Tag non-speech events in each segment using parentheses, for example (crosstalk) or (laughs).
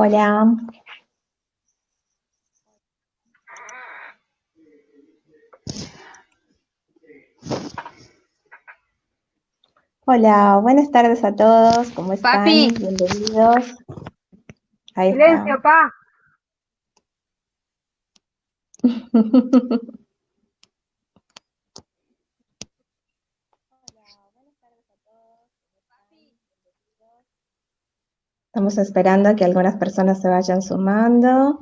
Hola. Hola, buenas tardes a todos, ¿cómo están? Papi. Bienvenidos. Ahí Silencio, está. pa. (laughs) Estamos esperando a que algunas personas se vayan sumando.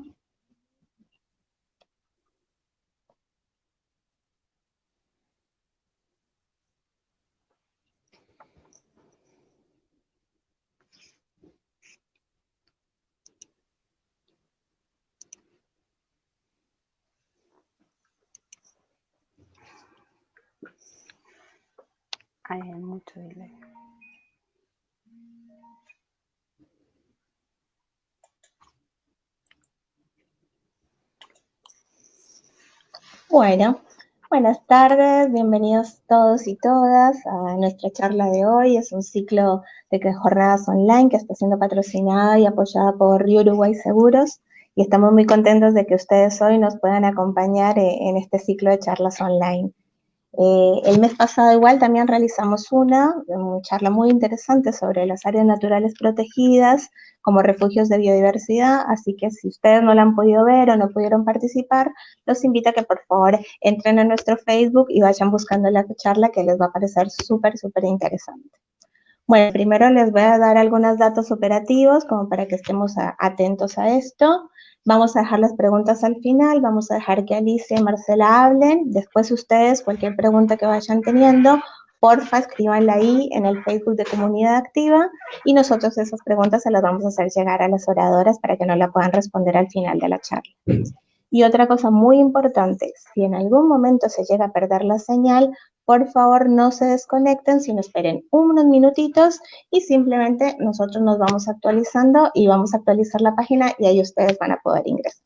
Hay mucho delay. Bueno, buenas tardes, bienvenidos todos y todas a nuestra charla de hoy. Es un ciclo de jornadas online que está siendo patrocinada y apoyada por Río Uruguay Seguros y estamos muy contentos de que ustedes hoy nos puedan acompañar eh, en este ciclo de charlas online. Eh, el mes pasado igual también realizamos una, charla muy interesante sobre las áreas naturales protegidas como refugios de biodiversidad, así que si ustedes no la han podido ver o no pudieron participar, los invito a que por favor entren a nuestro Facebook y vayan buscando la charla que les va a parecer súper, súper interesante. Bueno, primero les voy a dar algunos datos operativos como para que estemos atentos a esto. Vamos a dejar las preguntas al final, vamos a dejar que Alicia y Marcela hablen. Después ustedes, cualquier pregunta que vayan teniendo, porfa, escríbanla ahí en el Facebook de Comunidad Activa y nosotros esas preguntas se las vamos a hacer llegar a las oradoras para que no la puedan responder al final de la charla. Y otra cosa muy importante, si en algún momento se llega a perder la señal, por favor no se desconecten, sino esperen unos minutitos y simplemente nosotros nos vamos actualizando y vamos a actualizar la página y ahí ustedes van a poder ingresar.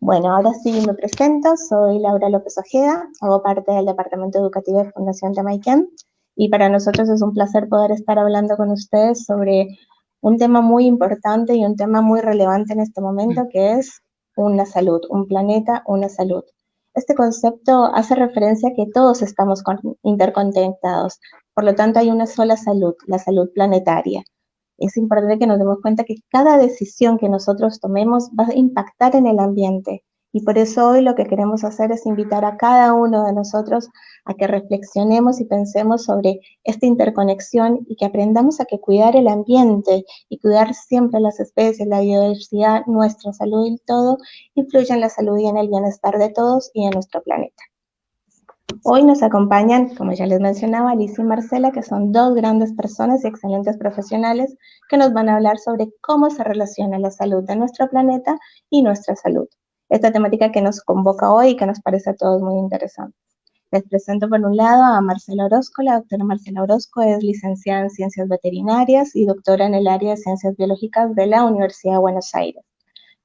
Bueno, ahora sí me presento, soy Laura López Ojeda, hago parte del Departamento Educativo de Fundación Jamaican y para nosotros es un placer poder estar hablando con ustedes sobre un tema muy importante y un tema muy relevante en este momento que es una salud, un planeta, una salud. Este concepto hace referencia a que todos estamos interconectados, por lo tanto hay una sola salud, la salud planetaria. Es importante que nos demos cuenta que cada decisión que nosotros tomemos va a impactar en el ambiente y por eso hoy lo que queremos hacer es invitar a cada uno de nosotros a que reflexionemos y pensemos sobre esta interconexión y que aprendamos a que cuidar el ambiente y cuidar siempre las especies, la biodiversidad, nuestra salud y todo, influye en la salud y en el bienestar de todos y en nuestro planeta. Hoy nos acompañan, como ya les mencionaba, Alicia y Marcela, que son dos grandes personas y excelentes profesionales que nos van a hablar sobre cómo se relaciona la salud de nuestro planeta y nuestra salud esta temática que nos convoca hoy y que nos parece a todos muy interesante. Les presento por un lado a Marcela Orozco. La doctora Marcela Orozco es licenciada en Ciencias Veterinarias y doctora en el área de Ciencias Biológicas de la Universidad de Buenos Aires.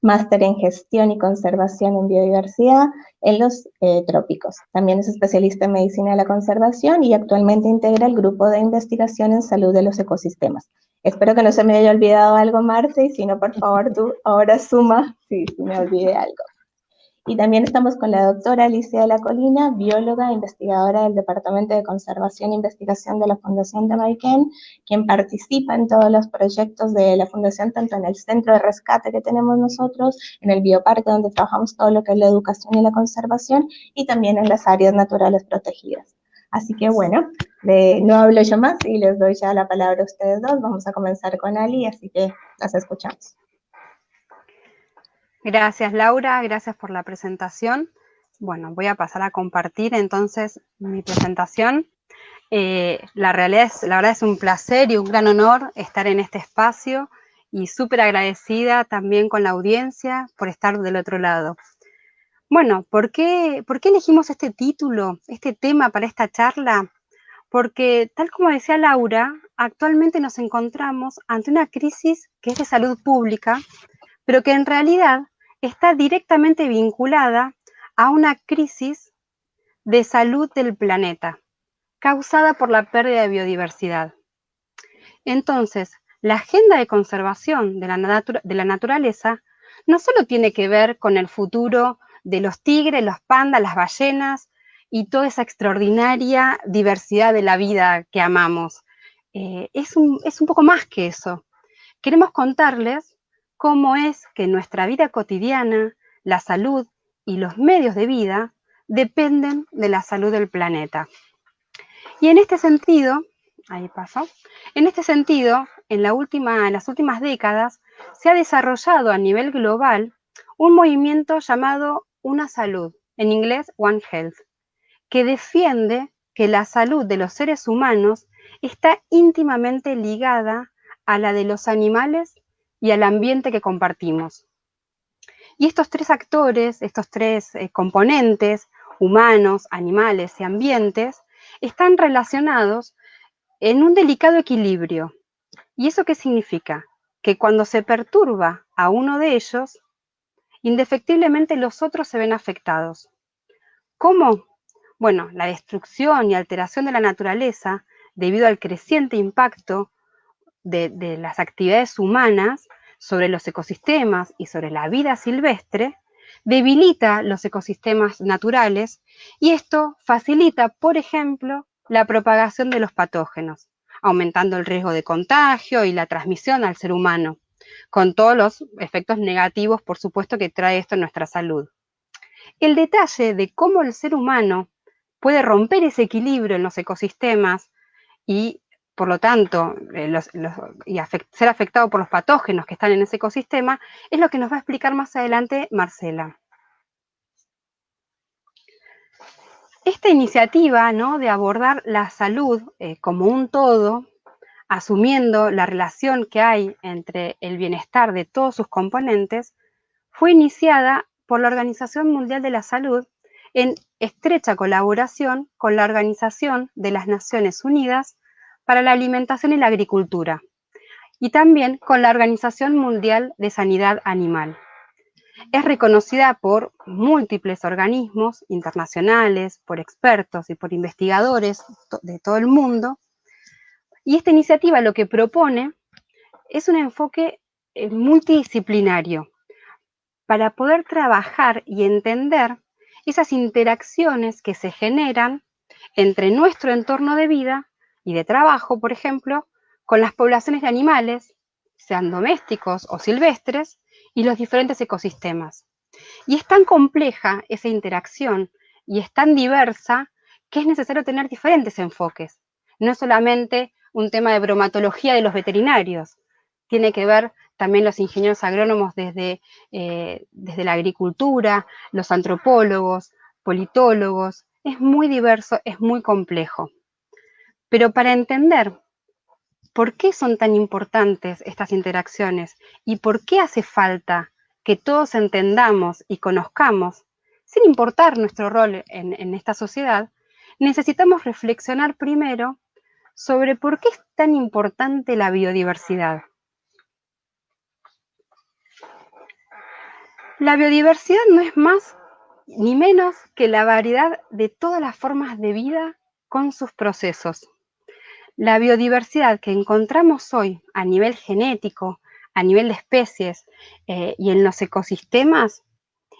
Máster en Gestión y Conservación en Biodiversidad en los eh, trópicos. También es especialista en Medicina de la Conservación y actualmente integra el Grupo de Investigación en Salud de los Ecosistemas. Espero que no se me haya olvidado algo, Marce, y si no, por favor, tú ahora suma si me olvidé algo. Y también estamos con la doctora Alicia de la Colina, bióloga e investigadora del Departamento de Conservación e Investigación de la Fundación de Maiken, quien participa en todos los proyectos de la Fundación, tanto en el centro de rescate que tenemos nosotros, en el bioparque donde trabajamos todo lo que es la educación y la conservación, y también en las áreas naturales protegidas. Así que bueno, no hablo yo más y les doy ya la palabra a ustedes dos. Vamos a comenzar con Ali, así que las escuchamos. Gracias Laura, gracias por la presentación. Bueno, voy a pasar a compartir entonces mi presentación. Eh, la, realidad es, verdad es un placer y un gran honor estar en este espacio y súper agradecida también con la audiencia por estar del otro lado. Bueno, ¿por qué, ¿por qué elegimos este título, este tema para esta charla? Porque tal como decía Laura, actualmente nos encontramos ante una crisis que es de salud pública, pero que en realidad está directamente vinculada a una crisis de salud del planeta, causada por la pérdida de biodiversidad. Entonces, la agenda de conservación de la, naturaleza no solo tiene que ver con el futuro de los tigres, los pandas, las ballenas y toda esa extraordinaria diversidad de la vida que amamos. Eh, es, un, es un poco más que eso. Queremos contarles cómo es que nuestra vida cotidiana, la salud y los medios de vida dependen de la salud del planeta. Y en este sentido, ahí pasó, en este sentido, en, en las últimas décadas se ha desarrollado a nivel global un movimiento llamado Una Salud, en inglés One Health, que defiende que la salud de los seres humanos está íntimamente ligada a la de los animales y al ambiente que compartimos. Y estos tres actores, estos tres eh, componentes, humanos, animales y ambientes, están relacionados en un delicado equilibrio. ¿Y eso qué significa? Que cuando se perturba a uno de ellos, indefectiblemente los otros se ven afectados. ¿Cómo? Bueno, la destrucción y alteración de la naturaleza, debido al creciente impacto de, de las actividades humanas sobre los ecosistemas y sobre la vida silvestre, debilita los ecosistemas naturales y esto facilita, por ejemplo, la propagación de los patógenos, aumentando el riesgo de contagio y la transmisión al ser humano, con todos los efectos negativos, por supuesto, que trae esto en nuestra salud. El detalle de cómo el ser humano puede romper ese equilibrio en los ecosistemas y, por lo tanto, eh, y ser afectado por los patógenos que están en ese ecosistema, es lo que nos va a explicar más adelante Marcela. Esta iniciativa ¿no? de abordar la salud eh, como un todo, asumiendo la relación que hay entre el bienestar de todos sus componentes, fue iniciada por la Organización Mundial de la Salud en estrecha colaboración con la Organización de las Naciones Unidas para la Alimentación y la Agricultura y también con la Organización Mundial de Sanidad Animal. Es reconocida por múltiples organismos internacionales, por expertos y por investigadores de todo el mundo. Y esta iniciativa lo que propone es un enfoque eh, multidisciplinario para poder trabajar y entender esas interacciones que se generan entre nuestro entorno de vida y de trabajo, por ejemplo, con las poblaciones de animales, sean domésticos o silvestres, y los diferentes ecosistemas. Y es tan compleja esa interacción y es tan diversa que es necesario tener diferentes enfoques. No es solamente un tema de bromatología de los veterinarios, tiene que ver también los ingenieros agrónomos desde, eh, desde la agricultura, los antropólogos, politólogos. Es muy diverso, es muy complejo. Pero para entender ¿Por qué son tan importantes estas interacciones? ¿Y por qué hace falta que todos entendamos y conozcamos, sin importar nuestro rol en, esta sociedad, necesitamos reflexionar primero sobre por qué es tan importante la biodiversidad. La biodiversidad no es más ni menos que la variedad de todas las formas de vida con sus procesos. La biodiversidad que encontramos hoy a nivel genético, a nivel de especies eh, y en los ecosistemas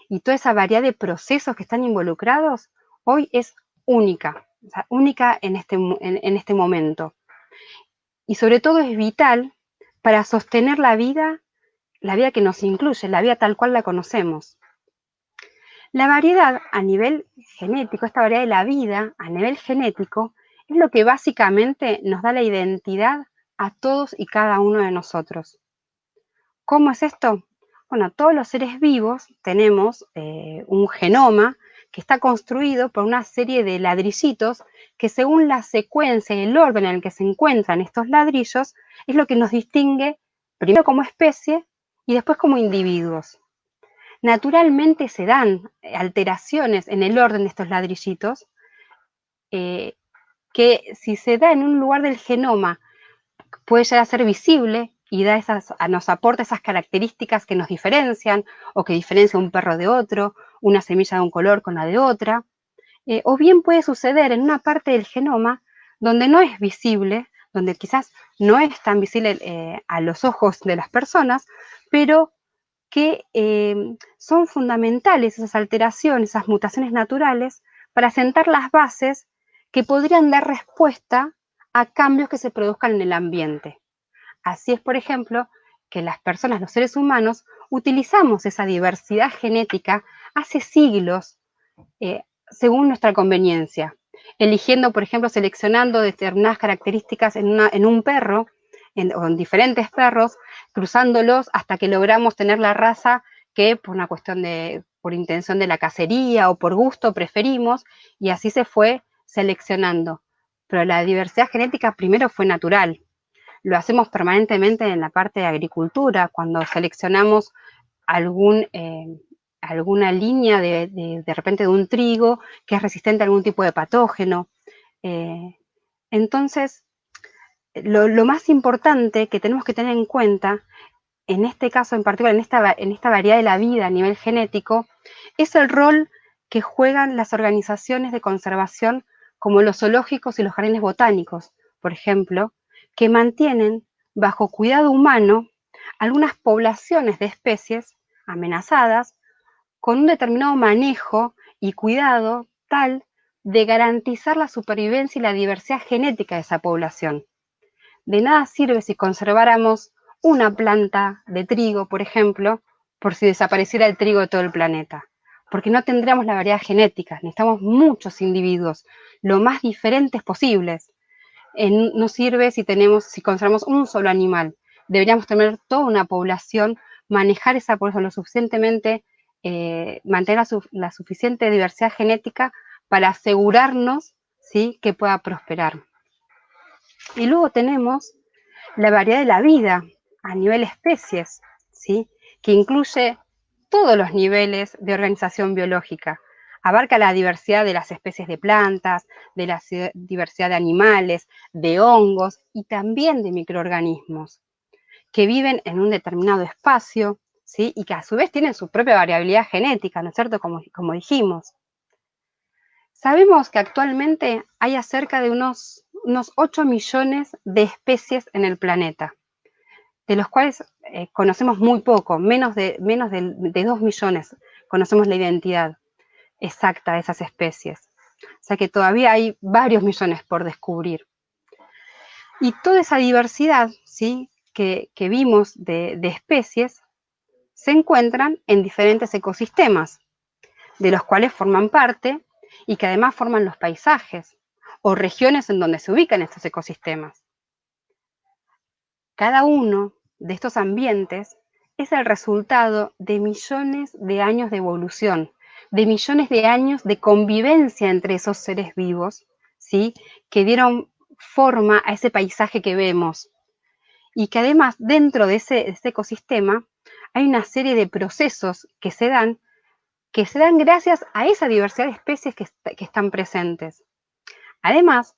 y toda esa variedad de procesos que están involucrados, hoy es única, única en este, en este momento. Y sobre todo es vital para sostener la vida, la vida que nos incluye, la vida tal cual la conocemos. La variedad a nivel genético, esta variedad de la vida a nivel genético, es lo que básicamente nos da la identidad a todos y cada uno de nosotros. ¿Cómo es esto? Bueno, todos los seres vivos tenemos eh, un genoma que está construido por una serie de ladrillitos que según la secuencia y el orden en el que se encuentran estos ladrillos es lo que nos distingue primero como especie y después como individuos. Naturalmente se dan alteraciones en el orden de estos ladrillitos eh, que si se da en un lugar del genoma puede llegar a ser visible y da esas, nos aporta esas características que nos diferencian o que diferencia un perro de otro, una semilla de un color con la de otra. Eh, o bien puede suceder en una parte del genoma donde no es visible, donde quizás no es tan visible eh, a los ojos de las personas, pero que eh, son fundamentales esas alteraciones, esas mutaciones naturales, para sentar las bases que podrían dar respuesta a cambios que se produzcan en el ambiente. Así es, por ejemplo, que las personas, los seres humanos, utilizamos esa diversidad genética hace siglos eh, según nuestra conveniencia, eligiendo, por ejemplo, seleccionando determinadas características en, un perro o en diferentes perros, cruzándolos hasta que logramos tener la raza que por una cuestión de, por intención de la cacería o por gusto preferimos, y así se fue seleccionando. Pero la diversidad genética primero fue natural. Lo hacemos permanentemente en la parte de agricultura, cuando seleccionamos algún, eh, alguna línea de, de, repente de un trigo que es resistente a algún tipo de patógeno. Eh, entonces, lo, más importante que tenemos que tener en cuenta, en este caso en particular, en esta, en esta variedad de la vida a nivel genético, es el rol que juegan las organizaciones de conservación como los zoológicos y los jardines botánicos, por ejemplo, que mantienen bajo cuidado humano algunas poblaciones de especies amenazadas con un determinado manejo y cuidado tal de garantizar la supervivencia y la diversidad genética de esa población. De nada sirve si conserváramos una planta de trigo, por ejemplo, por si desapareciera el trigo de todo el planeta, porque no tendríamos la variedad genética, necesitamos muchos individuos, lo más diferentes posibles. no sirve si tenemos, si conservamos un solo animal, deberíamos tener toda una población, manejar esa población lo suficientemente, eh, mantener la, suficiente diversidad genética para asegurarnos ¿sí? que pueda prosperar. Y luego tenemos la variedad de la vida a nivel especies, ¿sí? que incluye todos los niveles de organización biológica. Abarca la diversidad de las especies de plantas, de la diversidad de animales, de hongos y también de microorganismos que viven en un determinado espacio ¿sí? y que a su vez tienen su propia variabilidad genética, ¿no es cierto? Como, como dijimos. Sabemos que actualmente hay acerca de unos unos 8 millones de especies en el planeta, de los cuales eh, conocemos muy poco, menos, de, menos de, 2 millones conocemos la identidad exacta de esas especies. O sea que todavía hay varios millones por descubrir. Y toda esa diversidad ¿sí? que, vimos de, de especies se encuentran en diferentes ecosistemas, de los cuales forman parte y que además forman los paisajes, o regiones en donde se ubican estos ecosistemas. Cada uno de estos ambientes es el resultado de millones de años de evolución, de millones de años de convivencia entre esos seres vivos, ¿sí? que dieron forma a ese paisaje que vemos. Y que además dentro de ese, ecosistema hay una serie de procesos que se dan, que se dan gracias a esa diversidad de especies que están presentes. Además,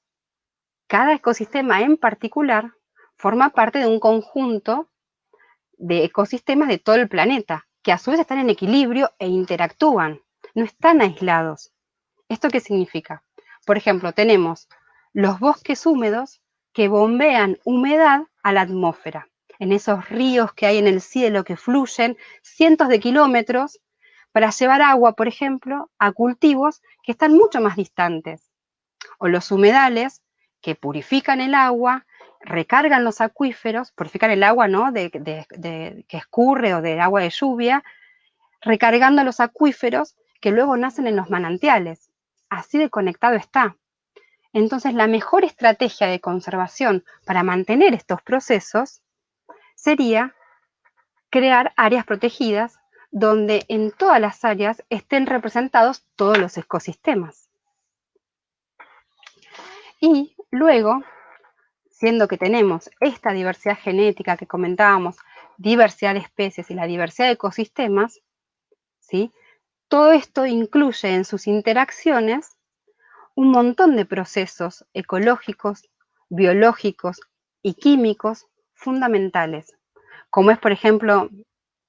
cada ecosistema en particular forma parte de un conjunto de ecosistemas de todo el planeta, que a su vez están en equilibrio e interactúan, no están aislados. ¿Esto qué significa? Por ejemplo, tenemos los bosques húmedos que bombean humedad a la atmósfera, en esos ríos que hay en el cielo que fluyen cientos de kilómetros para llevar agua, por ejemplo, a cultivos que están mucho más distantes o los humedales que purifican el agua, recargan los acuíferos, purifican el agua ¿no? de, que escurre o del agua de lluvia, recargando los acuíferos que luego nacen en los manantiales. Así de conectado está. Entonces, la mejor estrategia de conservación para mantener estos procesos sería crear áreas protegidas donde en todas las áreas estén representados todos los ecosistemas. Y luego, siendo que tenemos esta diversidad genética que comentábamos, diversidad de especies y la diversidad de ecosistemas, ¿sí? todo esto incluye en sus interacciones un montón de procesos ecológicos, biológicos y químicos fundamentales, como es, por ejemplo,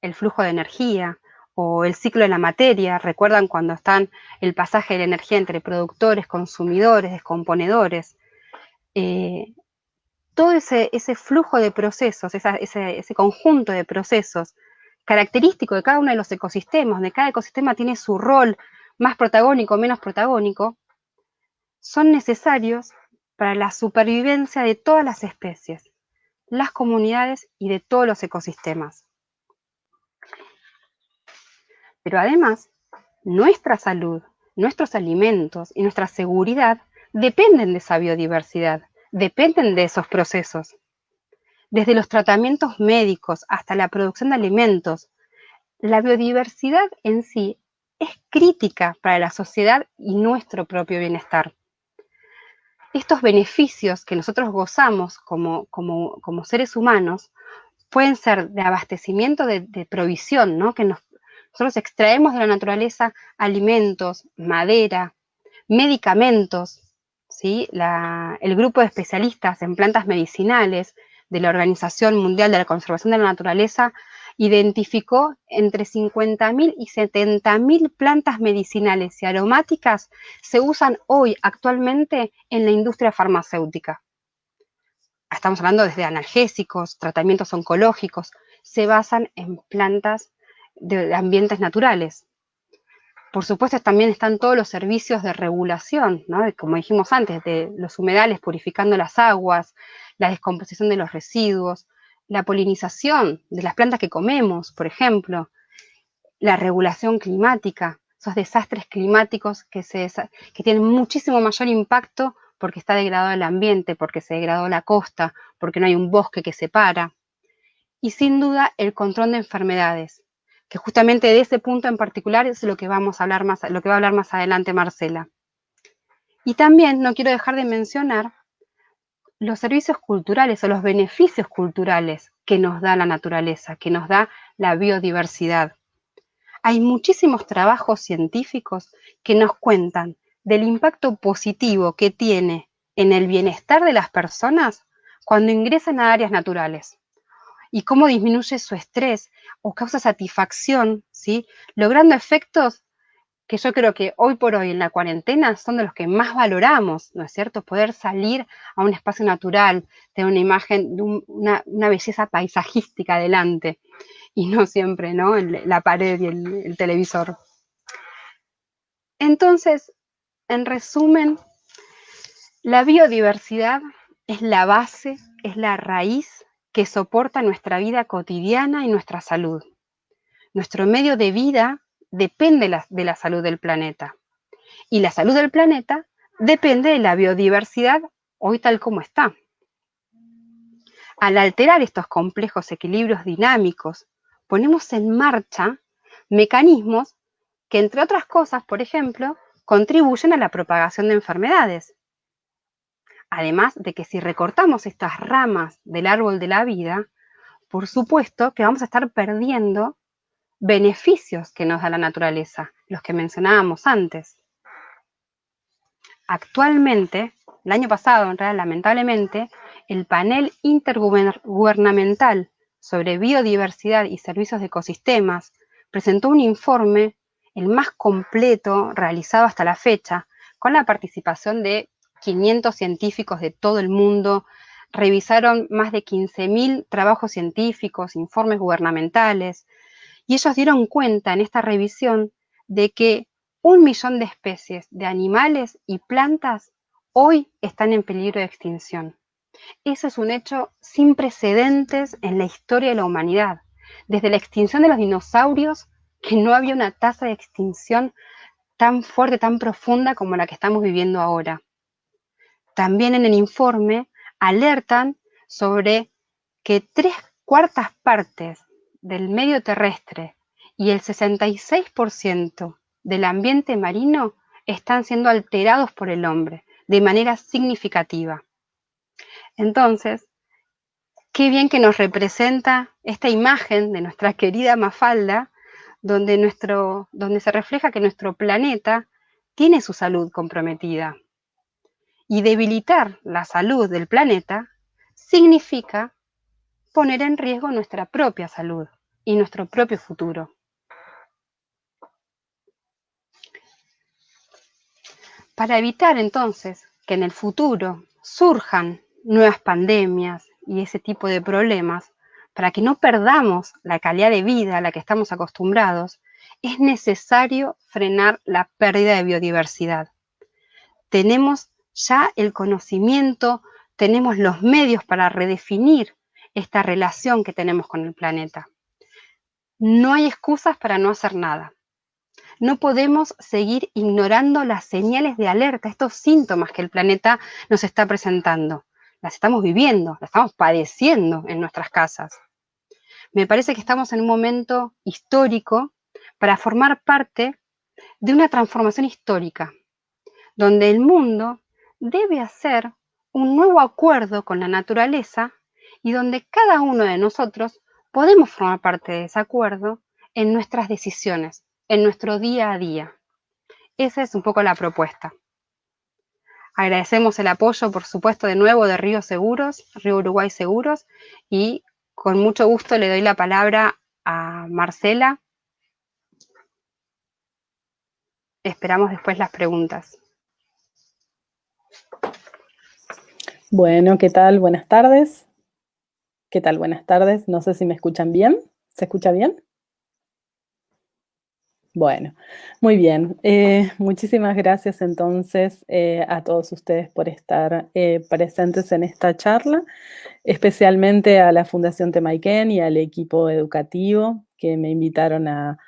el flujo de energía, o el ciclo de la materia, recuerdan cuando están el pasaje de la energía entre productores, consumidores, descomponedores. Eh, todo ese, flujo de procesos, ese, conjunto de procesos característico de cada uno de los ecosistemas, de cada ecosistema tiene su rol más protagónico o menos protagónico, son necesarios para la supervivencia de todas las especies, las comunidades y de todos los ecosistemas. Pero además, nuestra salud, nuestros alimentos y nuestra seguridad dependen de esa biodiversidad, dependen de esos procesos. Desde los tratamientos médicos hasta la producción de alimentos, la biodiversidad en sí es crítica para la sociedad y nuestro propio bienestar. Estos beneficios que nosotros gozamos como, como, seres humanos pueden ser de abastecimiento, de, provisión, ¿no? que nosotros extraemos de la naturaleza alimentos, madera, medicamentos, el grupo de especialistas en plantas medicinales de la Organización Mundial de la Conservación de la Naturaleza identificó entre 50.000 y 70.000 plantas medicinales y aromáticas se usan hoy actualmente en la industria farmacéutica. Estamos hablando desde analgésicos, tratamientos oncológicos, se basan en plantas de ambientes naturales. Por supuesto, también están todos los servicios de regulación, como dijimos antes, de los humedales purificando las aguas, la descomposición de los residuos, la polinización de las plantas que comemos, por ejemplo, la regulación climática, esos desastres climáticos que, que tienen muchísimo mayor impacto porque está degradado el ambiente, porque se degradó la costa, porque no hay un bosque que separa. Y sin duda el control de enfermedades, que justamente de ese punto en particular es lo que vamos a hablar más, lo que va a hablar más adelante Marcela. Y también no quiero dejar de mencionar los servicios culturales o los beneficios culturales que nos da la naturaleza, que nos da la biodiversidad. Hay muchísimos trabajos científicos que nos cuentan del impacto positivo que tiene en el bienestar de las personas cuando ingresan a áreas naturales y cómo disminuye su estrés o causa satisfacción, ¿sí? logrando efectos que yo creo que hoy por hoy en la cuarentena son de los que más valoramos, ¿no es cierto? Poder salir a un espacio natural, tener una imagen, de una, belleza paisajística delante y no siempre, ¿no? la pared y el televisor. Entonces, en resumen, la biodiversidad es la base, es la raíz que soporta nuestra vida cotidiana y nuestra salud. Nuestro medio de vida depende de la salud del planeta. Y la salud del planeta depende de la biodiversidad hoy tal como está. Al alterar estos complejos equilibrios dinámicos, ponemos en marcha mecanismos que, entre otras cosas, por ejemplo, contribuyen a la propagación de enfermedades. Además de que si recortamos estas ramas del árbol de la vida, por supuesto que vamos a estar perdiendo beneficios que nos da la naturaleza, los que mencionábamos antes. Actualmente, el año pasado, en realidad, lamentablemente, el panel intergubernamental sobre biodiversidad y servicios de ecosistemas presentó un informe, el más completo realizado hasta la fecha, con la participación de 500 científicos de todo el mundo, revisaron más de 15.000 trabajos científicos, informes gubernamentales, y ellos dieron cuenta en esta revisión de que un millón de especies de animales y plantas hoy están en peligro de extinción. Eso es un hecho sin precedentes en la historia de la humanidad. Desde la extinción de los dinosaurios, que no había una tasa de extinción tan fuerte, tan profunda como la que estamos viviendo ahora. También en el informe alertan sobre que tres cuartas partes del medio terrestre y el 66% del ambiente marino están siendo alterados por el hombre de manera significativa. Entonces, qué bien que nos representa esta imagen de nuestra querida Mafalda, donde, nuestro, donde se refleja que nuestro planeta tiene su salud comprometida. Y debilitar la salud del planeta significa poner en riesgo nuestra propia salud y nuestro propio futuro. Para evitar entonces que en el futuro surjan nuevas pandemias y ese tipo de problemas, para que no perdamos la calidad de vida a la que estamos acostumbrados, es necesario frenar la pérdida de biodiversidad. Tenemos ya el conocimiento, tenemos los medios para redefinir esta relación que tenemos con el planeta. No hay excusas para no hacer nada. No podemos seguir ignorando las señales de alerta, estos síntomas que el planeta nos está presentando. Las estamos viviendo, las estamos padeciendo en nuestras casas. Me parece que estamos en un momento histórico para formar parte de una transformación histórica, donde el mundo debe hacer un nuevo acuerdo con la naturaleza y donde cada uno de nosotros podemos formar parte de ese acuerdo en nuestras decisiones, en nuestro día a día. Esa es un poco la propuesta. Agradecemos el apoyo, por supuesto, de nuevo de Río Seguros, Río Uruguay Seguros, y con mucho gusto le doy la palabra a Marcela. Esperamos después las preguntas. Bueno, ¿qué tal? Buenas tardes. ¿Qué tal? Buenas tardes. No sé si me escuchan bien. ¿Se escucha bien? Bueno, muy bien. Eh, muchísimas gracias entonces eh, a todos ustedes por estar eh, presentes en esta charla, especialmente a la Fundación Temaiken y al equipo educativo que me invitaron a,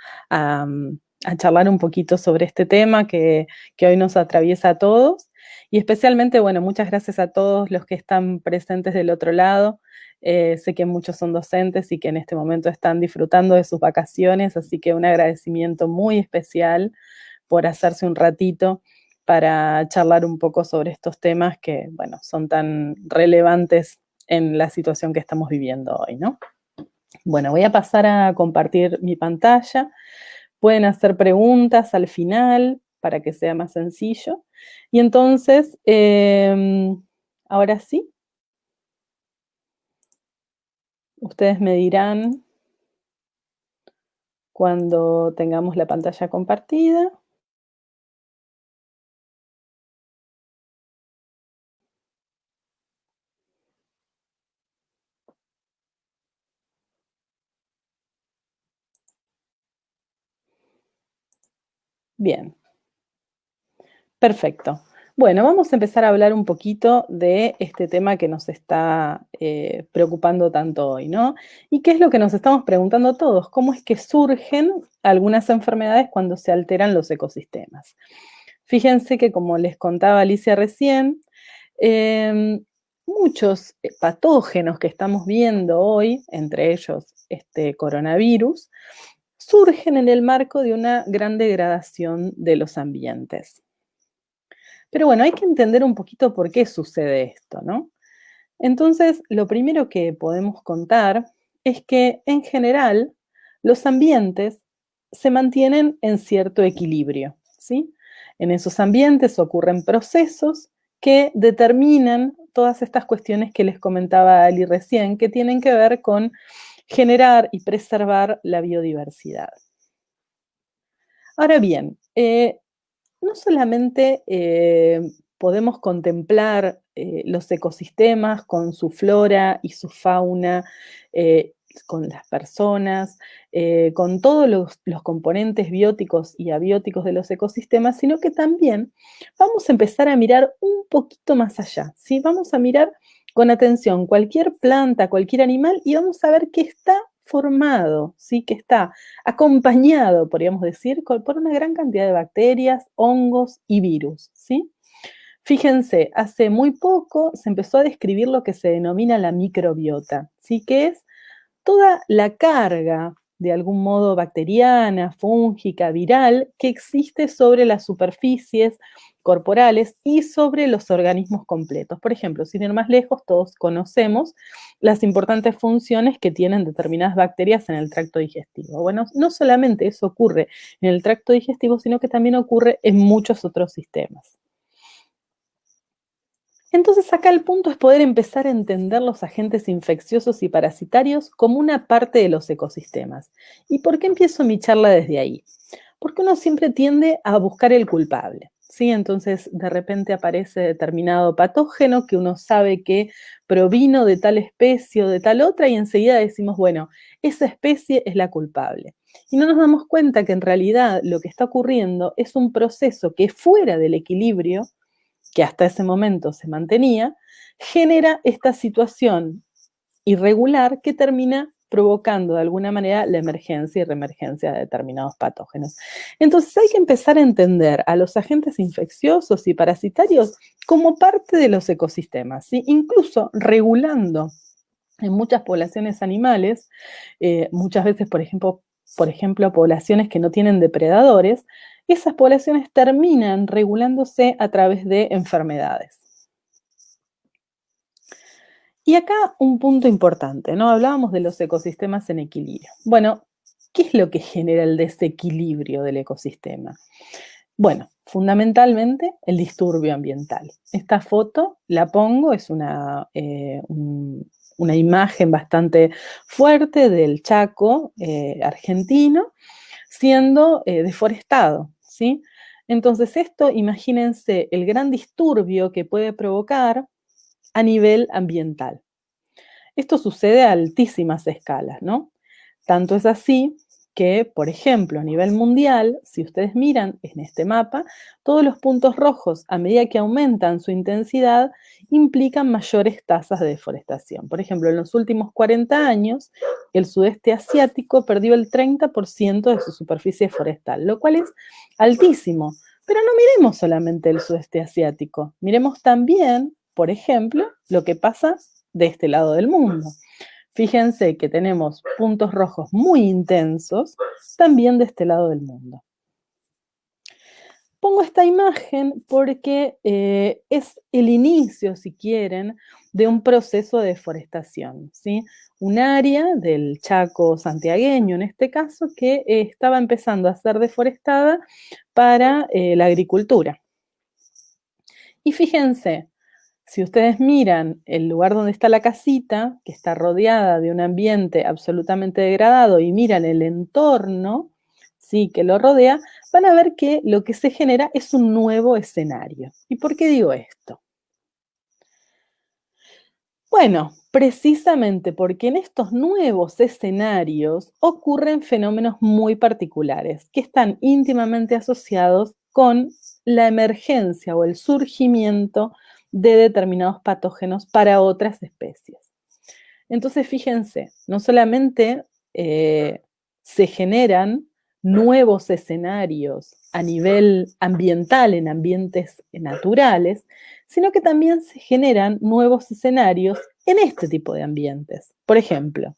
charlar un poquito sobre este tema que, que hoy nos atraviesa a todos. Y especialmente, bueno, muchas gracias a todos los que están presentes del otro lado, eh, sé que muchos son docentes y que en este momento están disfrutando de sus vacaciones, así que un agradecimiento muy especial por hacerse un ratito para charlar un poco sobre estos temas que, bueno, son tan relevantes en la situación que estamos viviendo hoy, ¿no? Bueno, voy a pasar a compartir mi pantalla. Pueden hacer preguntas al final para que sea más sencillo. Y entonces, em, ahora sí, Ustedes me dirán cuando tengamos la pantalla compartida. Bien. Perfecto. Bueno, vamos a empezar a hablar un poquito de este tema que nos está eh, preocupando tanto hoy, ¿no? ¿Y qué es lo que nos estamos preguntando todos? ¿Cómo es que surgen algunas enfermedades cuando se alteran los ecosistemas? Fíjense que, como les contaba Alicia recién, em, muchos patógenos que estamos viendo hoy, entre ellos este coronavirus, surgen en el marco de una gran degradación de los ambientes. Pero bueno, hay que entender un poquito por qué sucede esto, ¿no? Entonces, lo primero que podemos contar es que, en general, los ambientes se mantienen en cierto equilibrio, ¿sí? En esos ambientes ocurren procesos que determinan todas estas cuestiones que les comentaba Ali recién, que tienen que ver con generar y preservar la biodiversidad. Ahora bien, eh, no solamente eh, podemos contemplar eh, los ecosistemas con su flora y su fauna, eh, con las personas, con todos los, componentes bióticos y abióticos de los ecosistemas, sino que también vamos a empezar a mirar un poquito más allá, ¿sí? Vamos a mirar con atención cualquier planta, cualquier animal y vamos a ver qué está formado, ¿sí? que está acompañado, podríamos decir, por una gran cantidad de bacterias, hongos y virus. ¿sí? Fíjense, hace muy poco se empezó a describir lo que se denomina la microbiota, ¿sí? que es toda la carga de algún modo bacteriana, fúngica, viral, que existe sobre las superficies corporales y sobre los organismos completos. Por ejemplo, sin ir más lejos, todos conocemos las importantes funciones que tienen determinadas bacterias en el tracto digestivo. Bueno, no solamente eso ocurre en el tracto digestivo, sino que también ocurre en muchos otros sistemas. Entonces acá el punto es poder empezar a entender los agentes infecciosos y parasitarios como una parte de los ecosistemas. ¿Y por qué empiezo mi charla desde ahí? Porque uno siempre tiende a buscar el culpable. ¿Sí? Entonces, de repente aparece determinado patógeno que uno sabe que provino de tal especie o de tal otra y enseguida decimos, bueno, esa especie es la culpable. Y no nos damos cuenta que en realidad lo que está ocurriendo es un proceso que fuera del equilibrio, que hasta ese momento se mantenía, genera esta situación irregular que termina provocando de alguna manera la emergencia y reemergencia de determinados patógenos. Entonces hay que empezar a entender a los agentes infecciosos y parasitarios como parte de los ecosistemas, incluso regulando en muchas poblaciones animales, eh, muchas veces, por ejemplo, por ejemplo, poblaciones que no tienen depredadores, esas poblaciones terminan regulándose a través de enfermedades. Y acá un punto importante, ¿no? Hablábamos de los ecosistemas en equilibrio. Bueno, ¿qué es lo que genera el desequilibrio del ecosistema? Bueno, fundamentalmente el disturbio ambiental. Esta foto la pongo, es una, eh, una imagen bastante fuerte del Chaco eh, argentino siendo eh, deforestado, ¿sí? Entonces esto, imagínense el gran disturbio que puede provocar a nivel ambiental. Esto sucede a altísimas escalas, ¿no? Tanto es así que, por ejemplo, a nivel mundial, si ustedes miran en este mapa, todos los puntos rojos, a medida que aumentan su intensidad, implican mayores tasas de deforestación. Por ejemplo, en los últimos 40 años, el sudeste asiático perdió el 30% de su superficie forestal, lo cual es altísimo. Pero no miremos solamente el sudeste asiático, miremos también por ejemplo, lo que pasa de este lado del mundo. Fíjense que tenemos puntos rojos muy intensos también de este lado del mundo. Pongo esta imagen porque eh, es el inicio, si quieren, de un proceso de deforestación. ¿sí? Un área del Chaco santiagueño, en este caso, que estaba empezando a ser deforestada para eh, la agricultura. Y fíjense, si ustedes miran el lugar donde está la casita, que está rodeada de un ambiente absolutamente degradado, y miran el entorno, sí, que lo rodea, van a ver que lo que se genera es un nuevo escenario. ¿Y por qué digo esto? Bueno, precisamente porque en estos nuevos escenarios ocurren fenómenos muy particulares que están íntimamente asociados con la emergencia o el surgimiento de determinados patógenos para otras especies. Entonces, fíjense, no solamente eh, se generan nuevos escenarios a nivel ambiental, en ambientes naturales, sino que también se generan nuevos escenarios en este tipo de ambientes. Por ejemplo,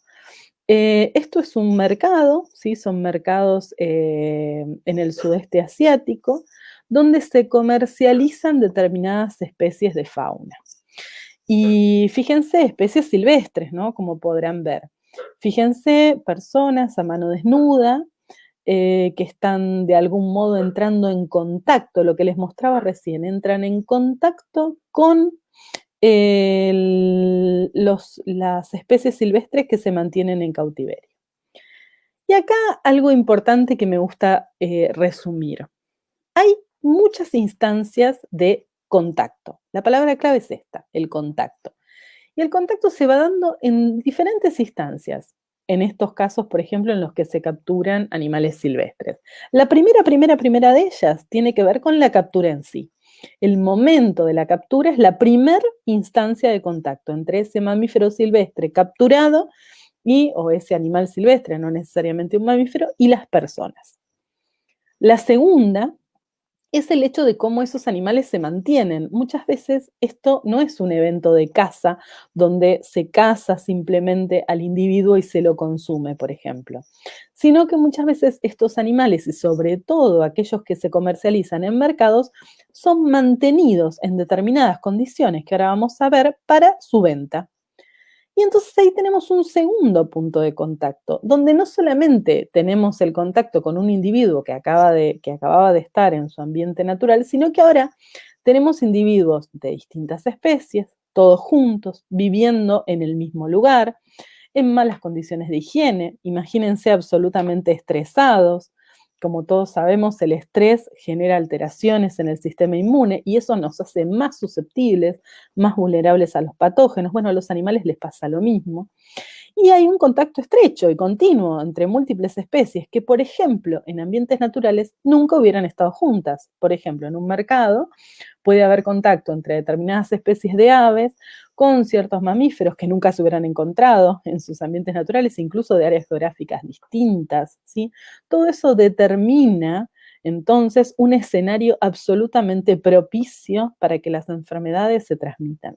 eh, esto es un mercado, ¿sí? son mercados eh, en el sudeste asiático, donde se comercializan determinadas especies de fauna. Y fíjense, especies silvestres, ¿no? Como podrán ver. Fíjense, personas a mano desnuda, eh, que están de algún modo entrando en contacto, lo que les mostraba recién, entran en contacto con las especies silvestres que se mantienen en cautiverio. Y acá algo importante que me gusta eh, resumir. Hay muchas instancias de contacto. La palabra clave es esta, el contacto. Y el contacto se va dando en diferentes instancias. En estos casos, por ejemplo, en los que se capturan animales silvestres. La primera, primera, primera de ellas tiene que ver con la captura en sí. El momento de la captura es la primera instancia de contacto entre ese mamífero silvestre capturado y, o ese animal silvestre, no necesariamente un mamífero, y las personas. La segunda es el hecho de cómo esos animales se mantienen. Muchas veces esto no es un evento de caza donde se caza simplemente al individuo y se lo consume, por ejemplo, sino que muchas veces estos animales y sobre todo aquellos que se comercializan en mercados son mantenidos en determinadas condiciones que ahora vamos a ver para su venta. Y entonces ahí tenemos un segundo punto de contacto, donde no solamente tenemos el contacto con un individuo que, acaba de, que acababa de estar en su ambiente natural, sino que ahora tenemos individuos de distintas especies, todos juntos, viviendo en el mismo lugar, en malas condiciones de higiene, imagínense absolutamente estresados, como todos sabemos, el estrés genera alteraciones en el sistema inmune y eso nos hace más susceptibles, más vulnerables a los patógenos. Bueno, a los animales les pasa lo mismo. Y hay un contacto estrecho y continuo entre múltiples especies que, por ejemplo, en ambientes naturales nunca hubieran estado juntas. Por ejemplo, en un mercado puede haber contacto entre determinadas especies de aves con ciertos mamíferos que nunca se hubieran encontrado en sus ambientes naturales, incluso de áreas geográficas distintas. ¿sí? Todo eso determina entonces un escenario absolutamente propicio para que las enfermedades se transmitan.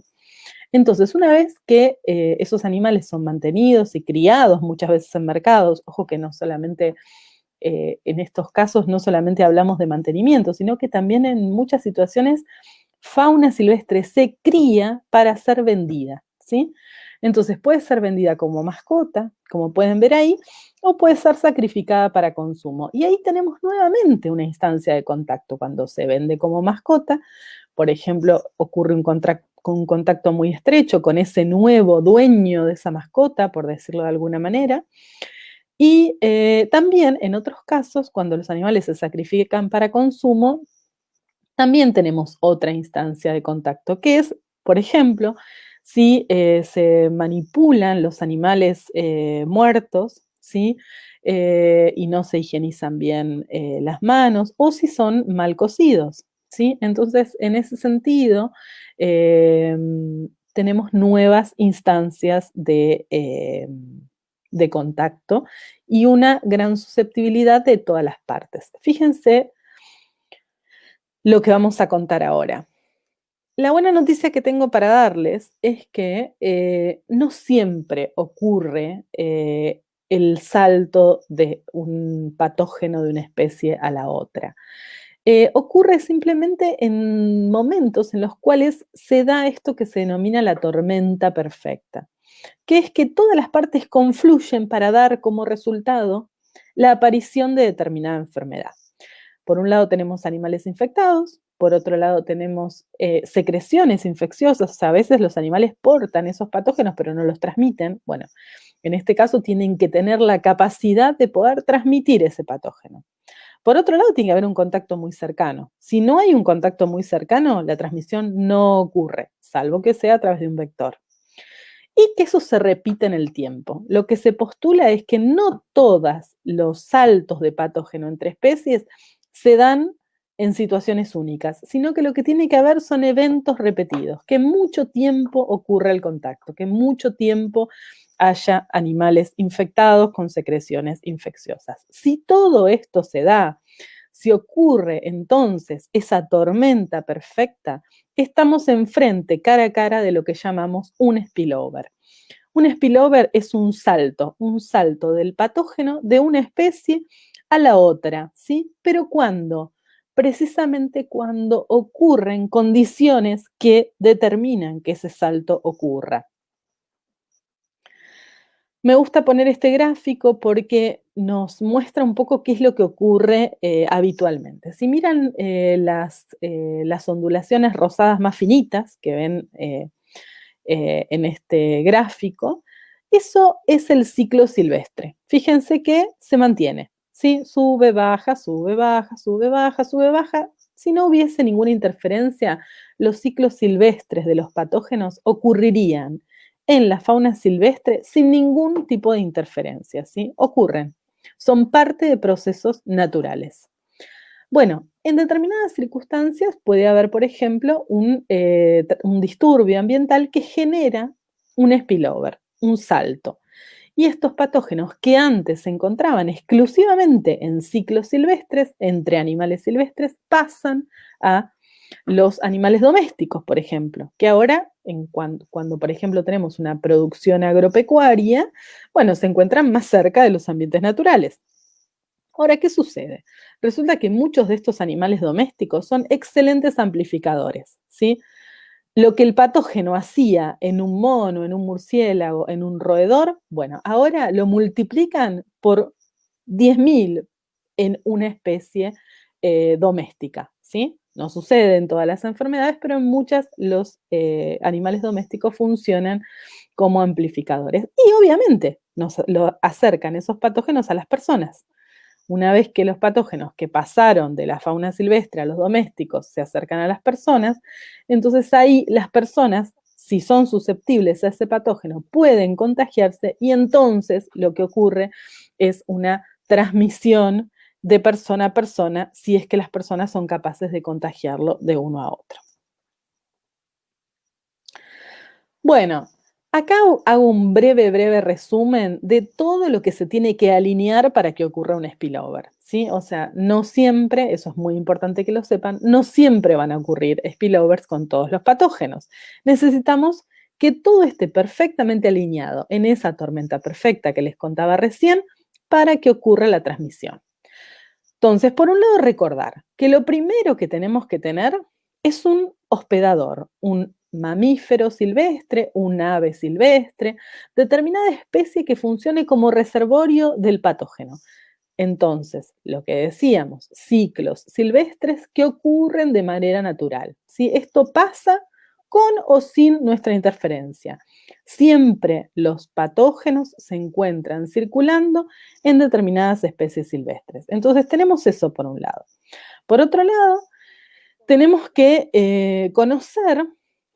Entonces, una vez que eh, esos animales son mantenidos y criados muchas veces en mercados, ojo que no solamente eh, en estos casos no solamente hablamos de mantenimiento, sino que también en muchas situaciones fauna silvestre se cría para ser vendida, ¿sí? Entonces puede ser vendida como mascota, como pueden ver ahí, o puede ser sacrificada para consumo. Y ahí tenemos nuevamente una instancia de contacto. Cuando se vende como mascota, por ejemplo, ocurre un, un contacto muy estrecho con ese nuevo dueño de esa mascota, por decirlo de alguna manera. Y eh, también en otros casos, cuando los animales se sacrifican para consumo, también tenemos otra instancia de contacto, que es, por ejemplo, si eh, se manipulan los animales eh, muertos, ¿sí? y no se higienizan bien las manos, o si son mal cocidos, ¿sí? Entonces, en ese sentido, Em, tenemos nuevas instancias em, de, contacto y una gran susceptibilidad de todas las partes. Fíjense lo que vamos a contar ahora. La buena noticia que tengo para darles es que eh, no siempre ocurre eh, el salto de un patógeno de una especie a la otra. Eh, ocurre simplemente en momentos en los cuales se da esto que se denomina la tormenta perfecta, que es que todas las partes confluyen para dar como resultado la aparición de determinada enfermedad. Por un lado tenemos animales infectados, por otro lado tenemos eh, secreciones infecciosas, a veces los animales portan esos patógenos pero no los transmiten. Bueno, en este caso tienen que tener la capacidad de poder transmitir ese patógeno. Por otro lado, tiene que haber un contacto muy cercano. Si no hay un contacto muy cercano, la transmisión no ocurre, salvo que sea a través de un vector. Y que eso se repite en el tiempo. Lo que se postula es que no todos los saltos de patógeno entre especies se dan en situaciones únicas, sino que lo que tiene que haber son eventos repetidos, que mucho tiempo ocurre el contacto, que mucho tiempo haya animales infectados con secreciones infecciosas. Si todo esto se da, si ocurre entonces esa tormenta perfecta, estamos enfrente, cara a cara, de lo que llamamos un spillover. Un spillover es un salto, un salto del patógeno de una especie a la otra, ¿sí? Pero ¿cuándo? Precisamente cuando ocurren condiciones que determinan que ese salto ocurra. Me gusta poner este gráfico porque nos muestra un poco qué es lo que ocurre eh, habitualmente. Si miran eh, las, eh, las, ondulaciones rosadas más finitas que ven en este gráfico, eso es el ciclo silvestre. Fíjense que se mantiene, ¿sí? Sube, baja, sube, baja, sube, baja, sube, baja. Si no hubiese ninguna interferencia, los ciclos silvestres de los patógenos ocurrirían en la fauna silvestre sin ningún tipo de interferencia, ¿sí? Ocurren, son parte de procesos naturales. Bueno, en determinadas circunstancias puede haber, por ejemplo, un, eh, un disturbio ambiental que genera un spillover, un salto. Y estos patógenos que antes se encontraban exclusivamente en ciclos silvestres, entre animales silvestres, pasan a los animales domésticos, por ejemplo, que ahora, en cuando, cuando, por ejemplo, tenemos una producción agropecuaria, bueno, se encuentran más cerca de los ambientes naturales. Ahora, ¿qué sucede? Resulta que muchos de estos animales domésticos son excelentes amplificadores, ¿sí? Lo que el patógeno hacía en un mono, en un murciélago, en un roedor, bueno, ahora lo multiplican por 10.000 en una especie eh, doméstica, ¿sí? No sucede en todas las enfermedades, pero en muchas los eh, animales domésticos funcionan como amplificadores. Y obviamente nos acercan esos patógenos a las personas. una vez que los patógenos que pasaron de la fauna silvestre a los domésticos se acercan a las personas, entonces ahí las personas, si son susceptibles a ese patógeno, pueden contagiarse y entonces lo que ocurre es una transmisión de persona a persona si es que las personas son capaces de contagiarlo de uno a otro. Bueno, acá hago un breve, breve resumen de todo lo que se tiene que alinear para que ocurra un spillover. ¿sí? O sea, no siempre, eso es muy importante que lo sepan, no siempre van a ocurrir spillovers con todos los patógenos. Necesitamos que todo esté perfectamente alineado en esa tormenta perfecta que les contaba recién para que ocurra la transmisión. Entonces, por un lado, recordar que lo primero que tenemos que tener es un hospedador, un mamífero silvestre, un ave silvestre, determinada especie que funcione como reservorio del patógeno. Entonces, lo que decíamos, ciclos silvestres que ocurren de manera natural. ¿sí? Esto pasa con o sin nuestra interferencia. Siempre los patógenos se encuentran circulando en determinadas especies silvestres. Entonces, tenemos eso por un lado. Por otro lado, tenemos que eh, conocer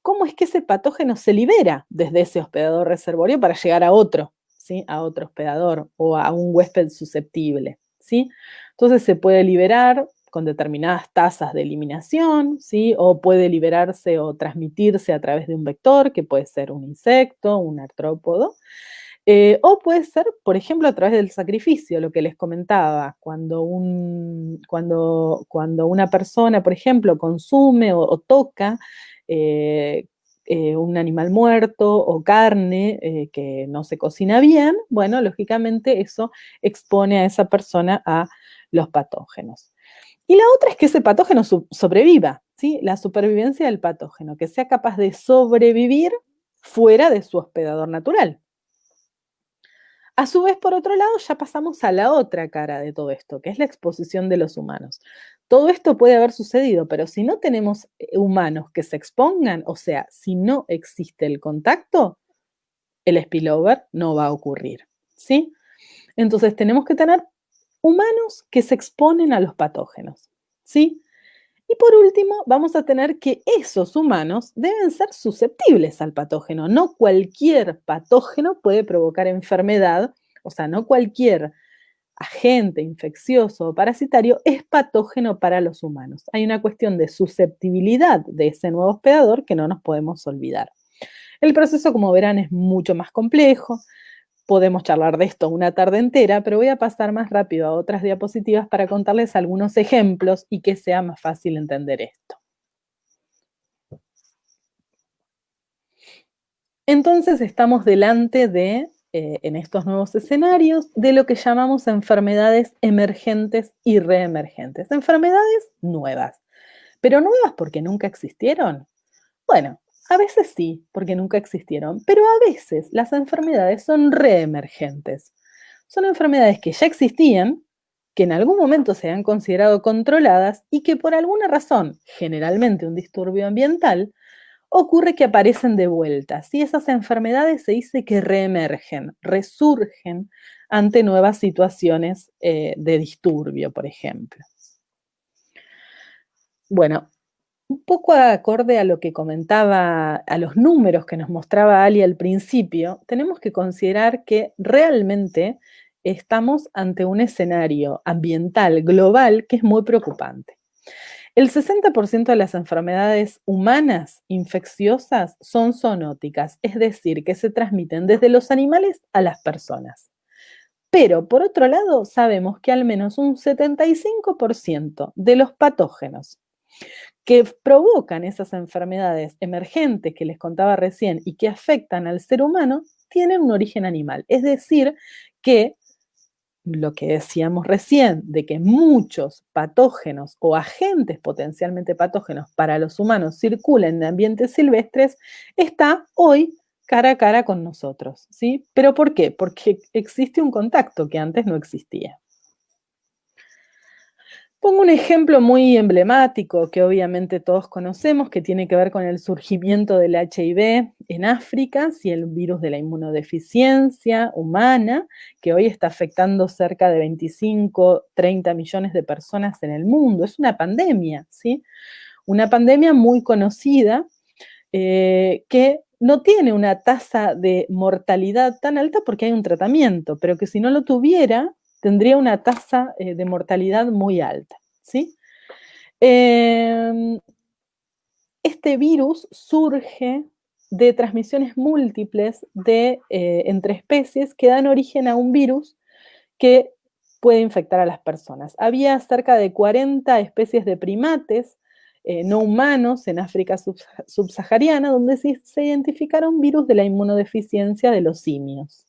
cómo es que ese patógeno se libera desde ese hospedador reservorio para llegar a otro, ¿sí? A otro hospedador o a un huésped susceptible, ¿sí? Entonces se puede liberar con determinadas tasas de eliminación, ¿sí? O puede liberarse o transmitirse a través de un vector, que puede ser un insecto, un artrópodo, eh, o puede ser, por ejemplo, a través del sacrificio, lo que les comentaba, cuando, un, cuando, cuando una persona, por ejemplo, consume o toca eh, eh, un animal muerto o carne que no se cocina bien, bueno, lógicamente eso expone a esa persona a los patógenos. Y la otra es que ese patógeno sobreviva, ¿sí? La supervivencia del patógeno, que sea capaz de sobrevivir fuera de su hospedador natural. A su vez, por otro lado, ya pasamos a la otra cara de todo esto, que es la exposición de los humanos. Todo esto puede haber sucedido, pero si no tenemos eh, humanos que se expongan, o sea, si no existe el contacto, el spillover no va a ocurrir, ¿sí? Entonces tenemos que tener humanos que se exponen a los patógenos, ¿sí? Y por último, vamos a tener que esos humanos deben ser susceptibles al patógeno. No cualquier patógeno puede provocar enfermedad, o sea, no cualquier agente infeccioso o parasitario es patógeno para los humanos. Hay una cuestión de susceptibilidad de ese nuevo hospedador que no nos podemos olvidar. El proceso, como verán, es mucho más complejo. Podemos charlar de esto una tarde entera, pero voy a pasar más rápido a otras diapositivas para contarles algunos ejemplos y que sea más fácil entender esto. Entonces estamos delante de, eh, en estos nuevos escenarios, de lo que llamamos enfermedades emergentes y reemergentes. Enfermedades nuevas. ¿Pero nuevas porque nunca existieron? Bueno, a veces sí, porque nunca existieron, pero a veces las enfermedades son reemergentes. Son enfermedades que ya existían, que en algún momento se han considerado controladas y que por alguna razón, generalmente un disturbio ambiental, ocurre que aparecen de vuelta. Y esas enfermedades se dice que reemergen, resurgen ante nuevas situaciones eh, de disturbio, por ejemplo. Bueno, un poco acorde a lo que comentaba, a los números que nos mostraba Ali al principio, tenemos que considerar que realmente estamos ante un escenario ambiental global que es muy preocupante. El 60% de las enfermedades humanas infecciosas son zoonóticas, es decir, que se transmiten desde los animales a las personas. Pero, por otro lado, sabemos que al menos un 75% de los patógenos que provocan esas enfermedades emergentes que les contaba recién y que afectan al ser humano, tienen un origen animal. Es decir, que lo que decíamos recién, de que muchos patógenos o agentes potencialmente patógenos para los humanos circulan en ambientes silvestres, está hoy cara a cara con nosotros. ¿sí? ¿Pero por qué? Porque existe un contacto que antes no existía. Pongo un ejemplo muy emblemático que obviamente todos conocemos, que tiene que ver con el surgimiento del HIV en África, y el virus de la inmunodeficiencia humana, que hoy está afectando cerca de 25, 30 millones de personas en el mundo. Es una pandemia, ¿sí? Una pandemia muy conocida eh, que no tiene una tasa de mortalidad tan alta porque hay un tratamiento, pero que si no lo tuviera, tendría una tasa eh, de mortalidad muy alta. ¿sí? Em, este virus surge de transmisiones múltiples de, eh, entre especies que dan origen a un virus que puede infectar a las personas. Había cerca de 40 especies de primates eh, no humanos en África subsahariana donde se, se identificaron virus de la inmunodeficiencia de los simios.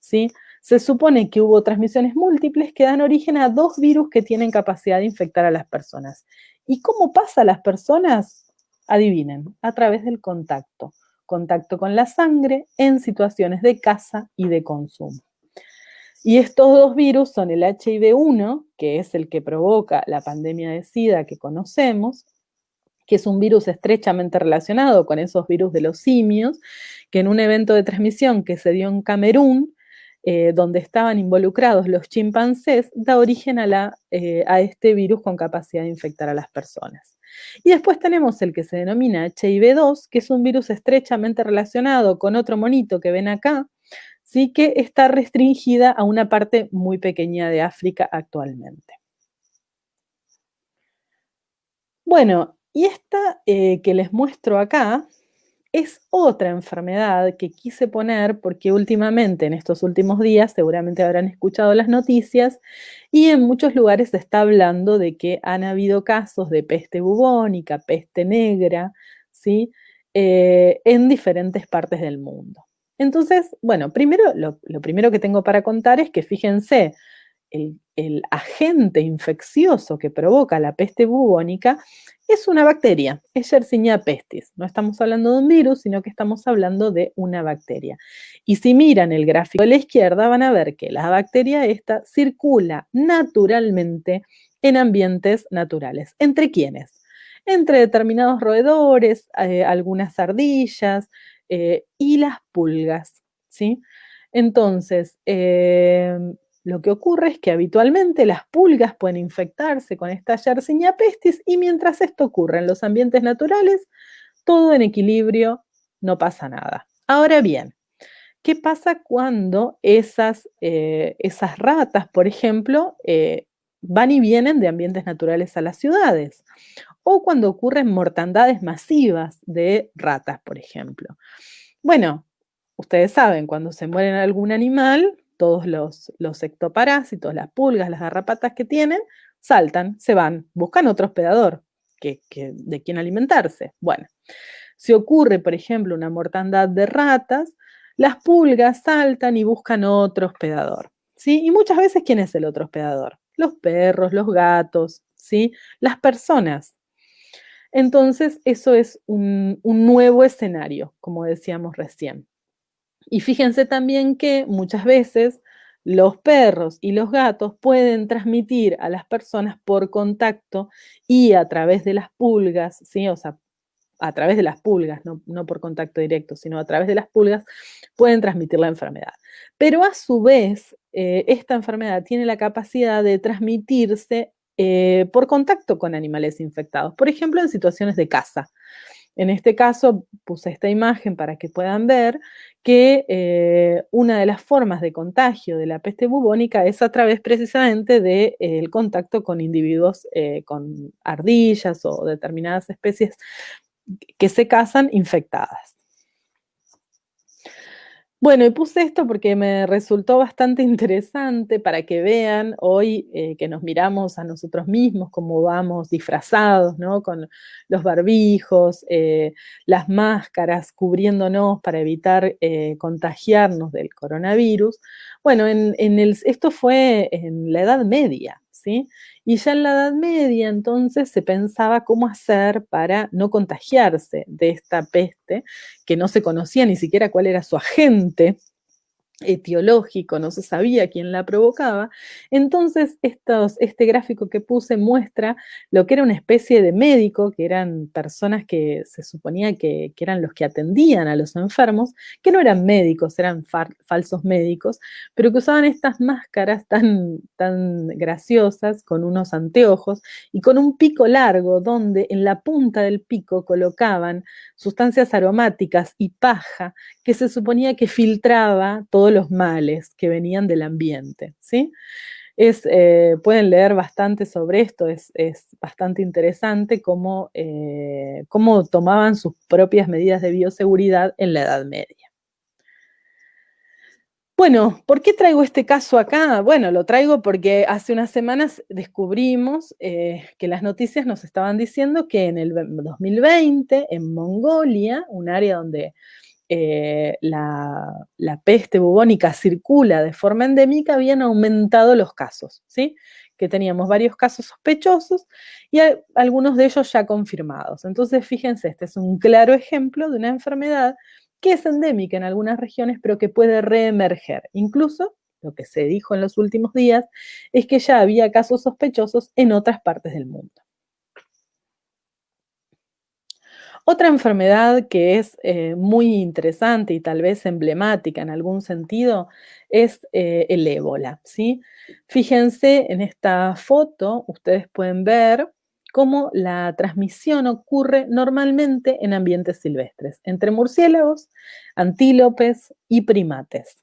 ¿sí? Se supone que hubo transmisiones múltiples que dan origen a dos virus que tienen capacidad de infectar a las personas. ¿Y cómo pasa a las personas? Adivinen, a través del contacto. Contacto con la sangre en situaciones de caza y de consumo. Y estos dos virus son el HIV-1, que es el que provoca la pandemia de SIDA que conocemos, que es un virus estrechamente relacionado con esos virus de los simios, que en un evento de transmisión que se dio en Camerún, eh, donde estaban involucrados los chimpancés, da origen eh, a, este virus con capacidad de infectar a las personas. Y después tenemos el que se denomina HIV2, que es un virus estrechamente relacionado con otro monito que ven acá, sí que está restringida a una parte muy pequeña de África actualmente. Bueno, y esta eh, que les muestro acá es otra enfermedad que quise poner porque últimamente, en estos últimos días, seguramente habrán escuchado las noticias y en muchos lugares se está hablando de que han habido casos de peste bubónica, peste negra, ¿sí? Eh, en diferentes partes del mundo. Entonces, bueno, primero, lo, primero que tengo para contar es que fíjense, el, el agente infeccioso que provoca la peste bubónica es una bacteria, es Yersinia pestis. No estamos hablando de un virus, sino que estamos hablando de una bacteria. Y si miran el gráfico de la izquierda, van a ver que la bacteria esta circula naturalmente en ambientes naturales. ¿Entre quiénes? Entre determinados roedores, eh, algunas ardillas eh, y las pulgas, ¿sí? Entonces, eh, lo que ocurre es que habitualmente las pulgas pueden infectarse con esta Yersinia pestis y mientras esto ocurre en los ambientes naturales, todo en equilibrio, no pasa nada. Ahora bien, ¿qué pasa cuando esas, eh, esas ratas, por ejemplo, eh, van y vienen de ambientes naturales a las ciudades? O cuando ocurren mortandades masivas de ratas, por ejemplo. Bueno, ustedes saben, cuando se muere algún animal, todos los, los ectoparásitos, las pulgas, las garrapatas que tienen, saltan, se van, buscan otro hospedador que, de quien alimentarse. Bueno, si ocurre, por ejemplo, una mortandad de ratas, las pulgas saltan y buscan otro hospedador. ¿sí? Y muchas veces, ¿quién es el otro hospedador? Los perros, los gatos, ¿sí? las personas. Entonces, eso es un nuevo escenario, como decíamos recién. Y fíjense también que muchas veces los perros y los gatos pueden transmitir a las personas por contacto y a través de las pulgas, ¿sí? O sea, a través de las pulgas, no, por contacto directo, sino a través de las pulgas, pueden transmitir la enfermedad. Pero a su vez, eh, esta enfermedad tiene la capacidad de transmitirse eh, por contacto con animales infectados, por ejemplo, en situaciones de caza. En este caso puse esta imagen para que puedan ver que eh, una de las formas de contagio de la peste bubónica es a través precisamente del eh, contacto con individuos eh, con ardillas o determinadas especies que se cazan infectadas. Bueno, y puse esto porque me resultó bastante (laughs) interesante para que vean hoy eh, que nos miramos a nosotros mismos, cómo vamos disfrazados, ¿no? Con los barbijos, eh, las máscaras, cubriéndonos para evitar eh, contagiarnos del coronavirus. Bueno, en, el, esto fue en la Edad Media, Y ya en la Edad Media entonces se pensaba cómo hacer para no contagiarse de esta peste, que no se conocía ni siquiera cuál era su agente, etiológico, no se sabía quién la provocaba. Entonces, estos, este gráfico que puse muestra lo que era una especie de médico, que eran personas que se suponía que, eran los que atendían a los enfermos, que no eran médicos, eran falsos médicos, pero que usaban estas máscaras tan, tan graciosas, con unos anteojos y con un pico largo, donde en la punta del pico colocaban sustancias aromáticas y paja que se suponía que filtraba todo los males que venían del ambiente, ¿sí? Eh, pueden leer bastante sobre esto, es, bastante interesante cómo, eh, cómo tomaban sus propias medidas de bioseguridad en la Edad Media. Bueno, ¿por qué traigo este caso acá? Bueno, lo traigo porque hace unas semanas descubrimos eh, que las noticias nos estaban diciendo que en el 2020, en Mongolia, un área donde eh, la, peste bubónica circula de forma endémica, habían aumentado los casos, ¿sí? Que teníamos varios casos sospechosos y algunos de ellos ya confirmados. Entonces, fíjense, este es un claro ejemplo de una enfermedad que es endémica en algunas regiones, pero que puede reemerger. Incluso, lo que se dijo en los últimos días, es que ya había casos sospechosos en otras partes del mundo. Otra enfermedad que es eh, muy interesante y tal vez emblemática en algún sentido es eh, el ébola. ¿sí? Fíjense en esta foto, ustedes pueden ver cómo la transmisión ocurre normalmente en ambientes silvestres, entre murciélagos, antílopes y primates.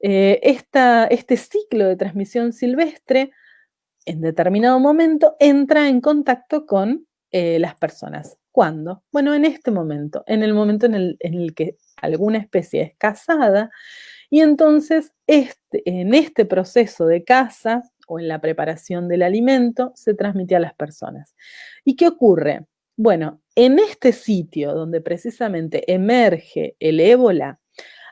Eh, este ciclo de transmisión silvestre en determinado momento entra en contacto con las personas. ¿Cuándo? Bueno, en este momento, en el momento en el, que alguna especie es cazada y entonces este, en este proceso de caza o en la preparación del alimento se transmite a las personas. ¿Y qué ocurre? Bueno, en este sitio donde precisamente emerge el ébola,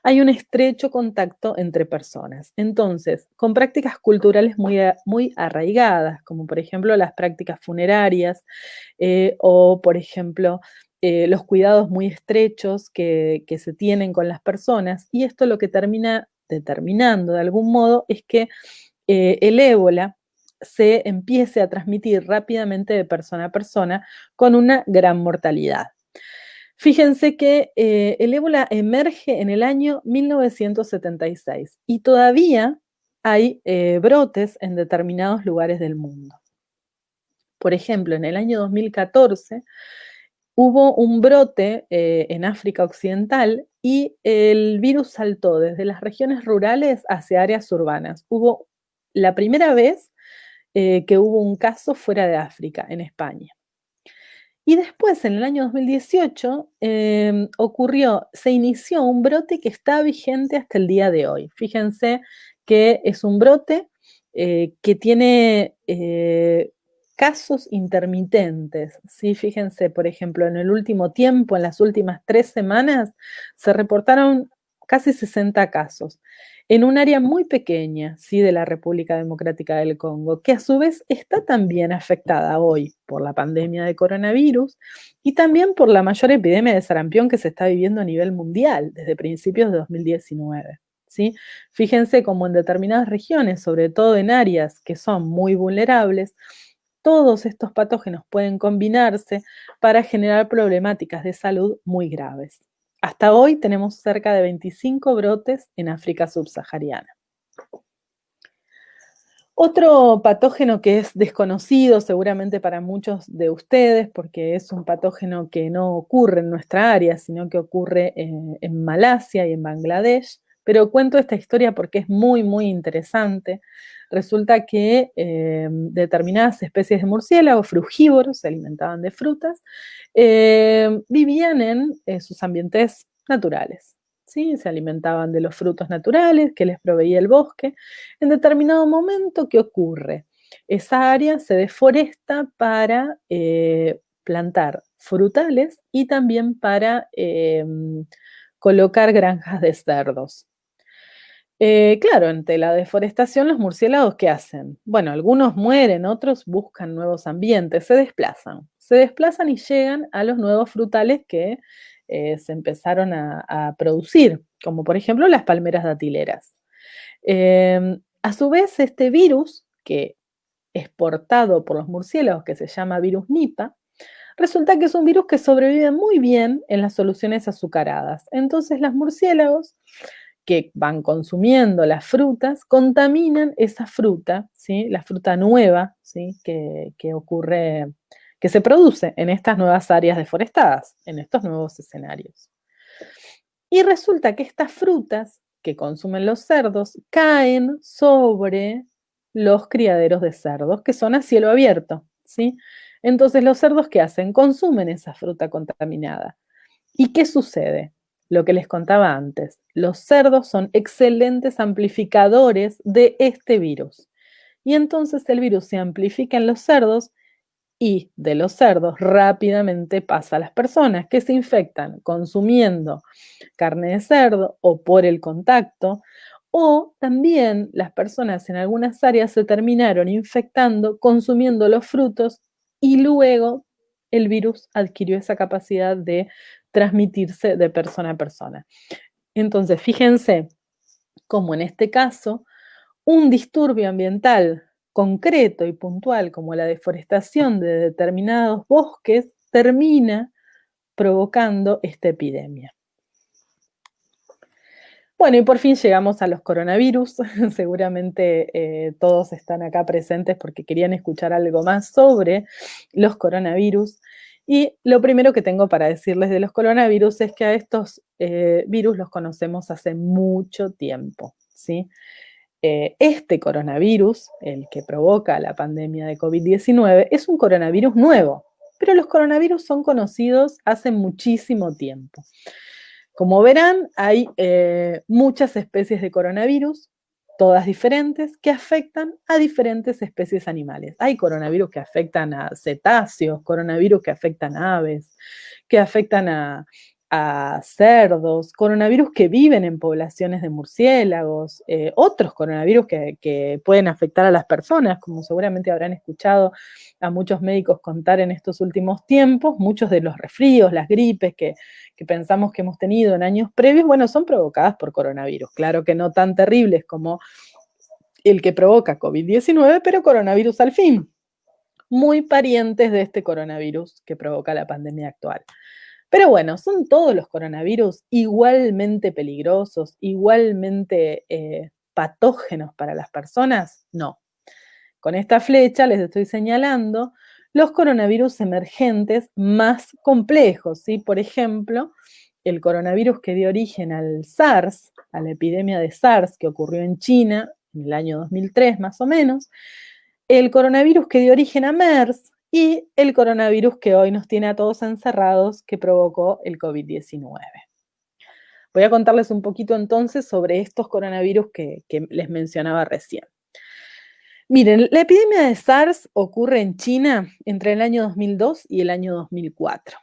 hay un estrecho contacto entre personas. Entonces, con prácticas culturales muy, arraigadas, como por ejemplo las prácticas funerarias eh, o por ejemplo eh, los cuidados muy estrechos que, se tienen con las personas, y esto lo que termina determinando de algún modo es que eh, el ébola se empiece a transmitir rápidamente de persona a persona con una gran mortalidad. Fíjense que eh, el ébola emerge en el año 1976 y todavía hay eh, brotes en determinados lugares del mundo. Por ejemplo, en el año 2014 hubo un brote eh, en África Occidental y el virus saltó desde las regiones rurales hacia áreas urbanas. Hubo la primera vez que hubo un caso fuera de África, en España. Y después, en el año 2018, em, ocurrió, se inició un brote que está vigente hasta el día de hoy. Fíjense que es un brote eh, que tiene eh, casos intermitentes. ¿sí? Fíjense, por ejemplo, en el último tiempo, en las últimas tres semanas, se reportaron casi 60 casos en un área muy pequeña, sí, de la República Democrática del Congo, que a su vez está también afectada hoy por la pandemia de coronavirus y también por la mayor epidemia de sarampión que se está viviendo a nivel mundial desde principios de 2019. ¿sí? Fíjense cómo en determinadas regiones, sobre todo en áreas que son muy vulnerables, todos estos patógenos pueden combinarse para generar problemáticas de salud muy graves. Hasta hoy tenemos cerca de 25 brotes en África subsahariana. Otro patógeno que es desconocido seguramente para muchos de ustedes, porque es un patógeno que no ocurre en nuestra área, sino que ocurre en, Malasia y en Bangladesh, pero cuento esta historia porque es muy, muy interesante. Resulta que eh, determinadas especies de murciélagos frugívoros, se alimentaban de frutas, eh, vivían en eh, sus ambientes naturales. ¿sí? Se alimentaban de los frutos naturales que les proveía el bosque. En determinado momento, ¿qué ocurre? Esa área se deforesta para plantar frutales y también para colocar granjas de cerdos. Eh, claro, ante la deforestación, los murciélagos, ¿qué hacen? Bueno, algunos mueren, otros buscan nuevos ambientes, se desplazan. Se desplazan y llegan a los nuevos frutales que eh, se empezaron a, producir, como por ejemplo las palmeras datileras. Em, a su vez, este virus, que es portado por los murciélagos, que se llama virus Nipah, resulta que es un virus que sobrevive muy bien en las soluciones azucaradas. Entonces, los murciélagos que van consumiendo las frutas contaminan esa fruta, ¿sí? la fruta nueva ¿sí? que, ocurre que se produce en estas nuevas áreas deforestadas, en estos nuevos escenarios. Y resulta que estas frutas que consumen los cerdos caen sobre los criaderos de cerdos, que son a cielo abierto, ¿sí? Entonces, los cerdos, ¿qué hacen? Consumen esa fruta contaminada. ¿Y qué sucede? Lo que les contaba antes, los cerdos son excelentes amplificadores de este virus. Y entonces el virus se amplifica en los cerdos y de los cerdos rápidamente pasa a las personas que se infectan consumiendo carne de cerdo o por el contacto, o también las personas en algunas áreas se terminaron infectando consumiendo los frutos y luego el virus adquirió esa capacidad de transmitirse de persona a persona. Entonces, fíjense cómo en este caso un disturbio ambiental concreto y puntual como la deforestación de determinados bosques termina provocando esta epidemia. Bueno, y por fin llegamos a los coronavirus. (laughs) Seguramente eh, todos están acá presentes porque querían escuchar algo más sobre los coronavirus. Y lo primero que tengo para decirles de los coronavirus es que a estos eh, virus los conocemos hace mucho tiempo, ¿sí? Eh, este coronavirus, el que provoca la pandemia de COVID-19, es un coronavirus nuevo, pero los coronavirus son conocidos hace muchísimo tiempo. Como verán, hay eh, muchas especies de coronavirus, todas diferentes, que afectan a diferentes especies animales. Hay coronavirus que afectan a cetáceos, coronavirus que afectan a aves, que afectan a, a cerdos, coronavirus que viven en poblaciones de murciélagos, eh, otros coronavirus que, pueden afectar a las personas, como seguramente habrán escuchado a muchos médicos contar en estos últimos tiempos, muchos de los resfríos, las gripes que, que pensamos que hemos tenido en años previos, bueno, son provocadas por coronavirus, claro que no tan terribles como el que provoca COVID-19, pero coronavirus al fin, muy parientes de este coronavirus que provoca la pandemia actual. Pero bueno, ¿son todos los coronavirus igualmente peligrosos, igualmente eh, patógenos para las personas? No. Con esta flecha les estoy señalando los coronavirus emergentes más complejos, ¿sí? Por ejemplo, el coronavirus que dio origen al SARS, a la epidemia de SARS que ocurrió en China en el año 2003 más o menos, el coronavirus que dio origen a MERS, y el coronavirus que hoy nos tiene a todos encerrados que provocó el COVID-19. Voy a contarles un poquito entonces sobre estos coronavirus que, les mencionaba recién. Miren, la epidemia de SARS ocurre en China entre el año 2002 y el año 2004.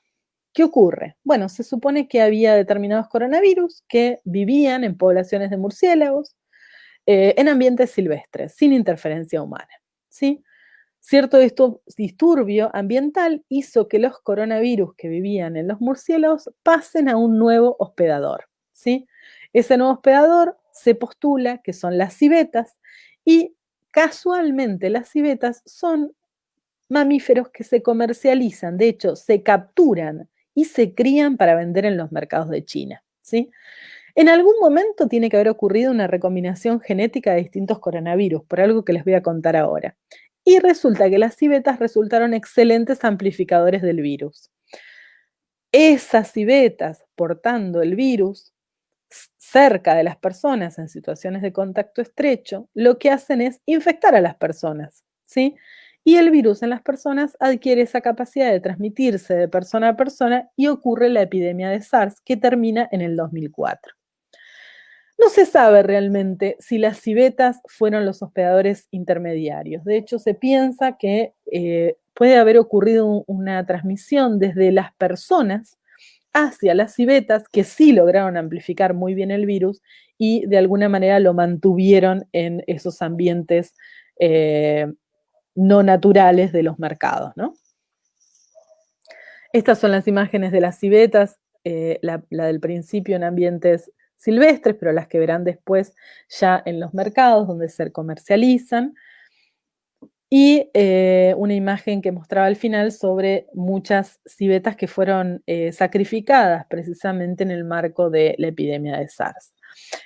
¿Qué ocurre? Bueno, se supone que había determinados coronavirus que vivían en poblaciones de murciélagos, eh, en ambientes silvestres, sin interferencia humana. ¿sí? Cierto disturbio ambiental hizo que los coronavirus que vivían en los murciélagos pasen a un nuevo hospedador. ¿sí? Ese nuevo hospedador se postula que son las civetas y casualmente las civetas son mamíferos que se comercializan, de hecho, se capturan y se crían para vender en los mercados de China. ¿sí? En algún momento tiene que haber ocurrido una recombinación genética de distintos coronavirus, por algo que les voy a contar ahora. Y resulta que las civetas resultaron excelentes amplificadores del virus. Esas civetas portando el virus cerca de las personas en situaciones de contacto estrecho, lo que hacen es infectar a las personas, ¿sí? Y el virus en las personas adquiere esa capacidad de transmitirse de persona a persona y ocurre la epidemia de SARS que termina en el 2004. No se sabe realmente si las civetas fueron los hospedadores intermediarios. De hecho, se piensa que eh, puede haber ocurrido una transmisión desde las personas hacia las civetas que sí lograron amplificar muy bien el virus y de alguna manera lo mantuvieron en esos ambientes eh, no naturales de los mercados. Estas son las imágenes de las civetas eh, la, del principio en ambientes silvestres, pero las que verán después ya en los mercados donde se comercializan. Y eh, una imagen que mostraba al final sobre muchas civetas que fueron eh, sacrificadas precisamente en el marco de la epidemia de SARS.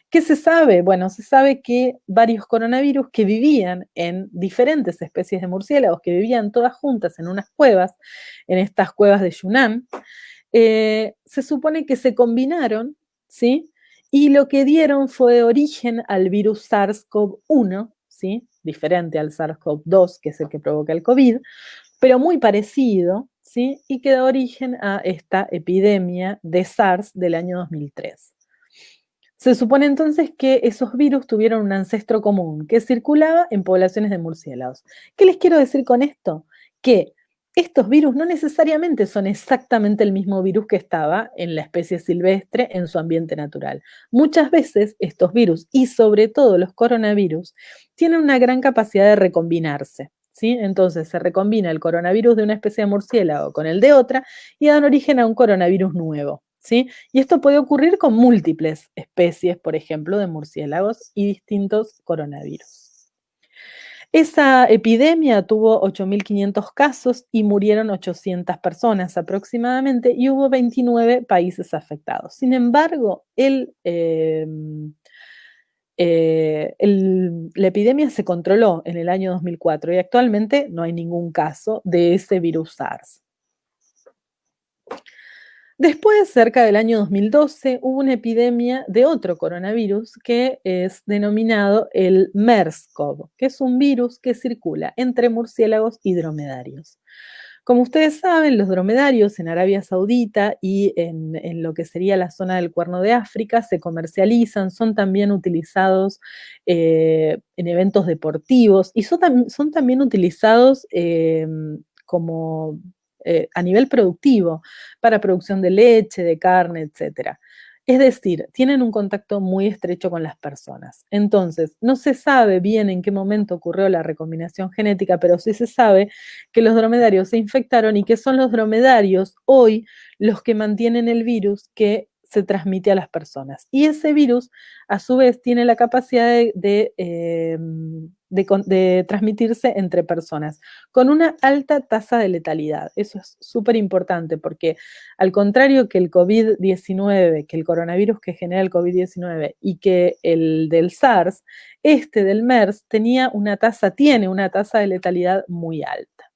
¿Qué se sabe? Bueno, se sabe que varios coronavirus que vivían en diferentes especies de murciélagos, que vivían todas juntas en unas cuevas, en estas cuevas de Yunnan, eh, se supone que se combinaron, ¿sí? Y lo que dieron fue origen al virus SARS-CoV-1, ¿sí? Diferente al SARS-CoV-2, que es el que provoca el COVID, pero muy parecido, ¿sí? Y que da origen a esta epidemia de SARS del año 2003. Se supone entonces que esos virus tuvieron un ancestro común que circulaba en poblaciones de murciélagos. ¿Qué les quiero decir con esto? Que estos virus no necesariamente son exactamente el mismo virus que estaba en la especie silvestre en su ambiente natural. Muchas veces estos virus, y sobre todo los coronavirus, tienen una gran capacidad de recombinarse. ¿sí? Entonces se recombina el coronavirus de una especie de murciélago con el de otra y dan origen a un coronavirus nuevo. Y esto puede ocurrir con múltiples especies, por ejemplo, de murciélagos y distintos coronavirus. Esa epidemia tuvo 8.500 casos y murieron 800 personas aproximadamente y hubo 29 países afectados. Sin embargo, em, eh, la epidemia se controló en el año 2004 y actualmente no hay ningún caso de ese virus SARS. Después, cerca del año 2012, hubo una epidemia de otro coronavirus que es denominado el MERS-CoV, que es un virus que circula entre murciélagos y dromedarios. Como ustedes saben, los dromedarios en Arabia Saudita y en, lo que sería la zona del Cuerno de África se comercializan, son también utilizados eh, en eventos deportivos y son, también utilizados eh, como eh, a nivel productivo, para producción de leche, de carne, etc. Es decir, tienen un contacto muy estrecho con las personas. Entonces, no se sabe bien en qué momento ocurrió la recombinación genética, pero sí se sabe que los dromedarios se infectaron y que son los dromedarios hoy los que mantienen el virus que se transmite a las personas. Y ese virus, a su vez, tiene la capacidad de, em, de, transmitirse entre personas, con una alta tasa de letalidad. Eso es súper importante porque al contrario que el COVID-19, que el coronavirus que genera el COVID-19 y que el del SARS, este del MERS tenía una tasa, tiene una tasa de letalidad muy alta.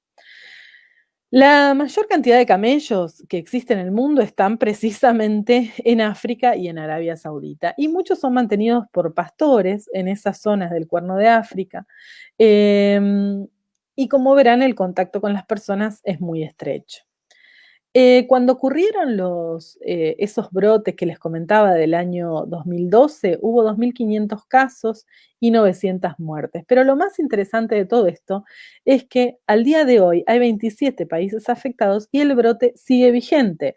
La mayor cantidad de camellos que existen en el mundo están precisamente (laughs) en África y en Arabia Saudita, y muchos son mantenidos por pastores en esas zonas del cuerno de África. Em, y como verán, el contacto con las personas es muy estrecho. Eh, cuando ocurrieron eh, esos brotes que les comentaba del año 2012, hubo 2.500 casos y 900 muertes. Pero lo más interesante de todo esto es que al día de hoy hay 27 países afectados y el brote sigue vigente.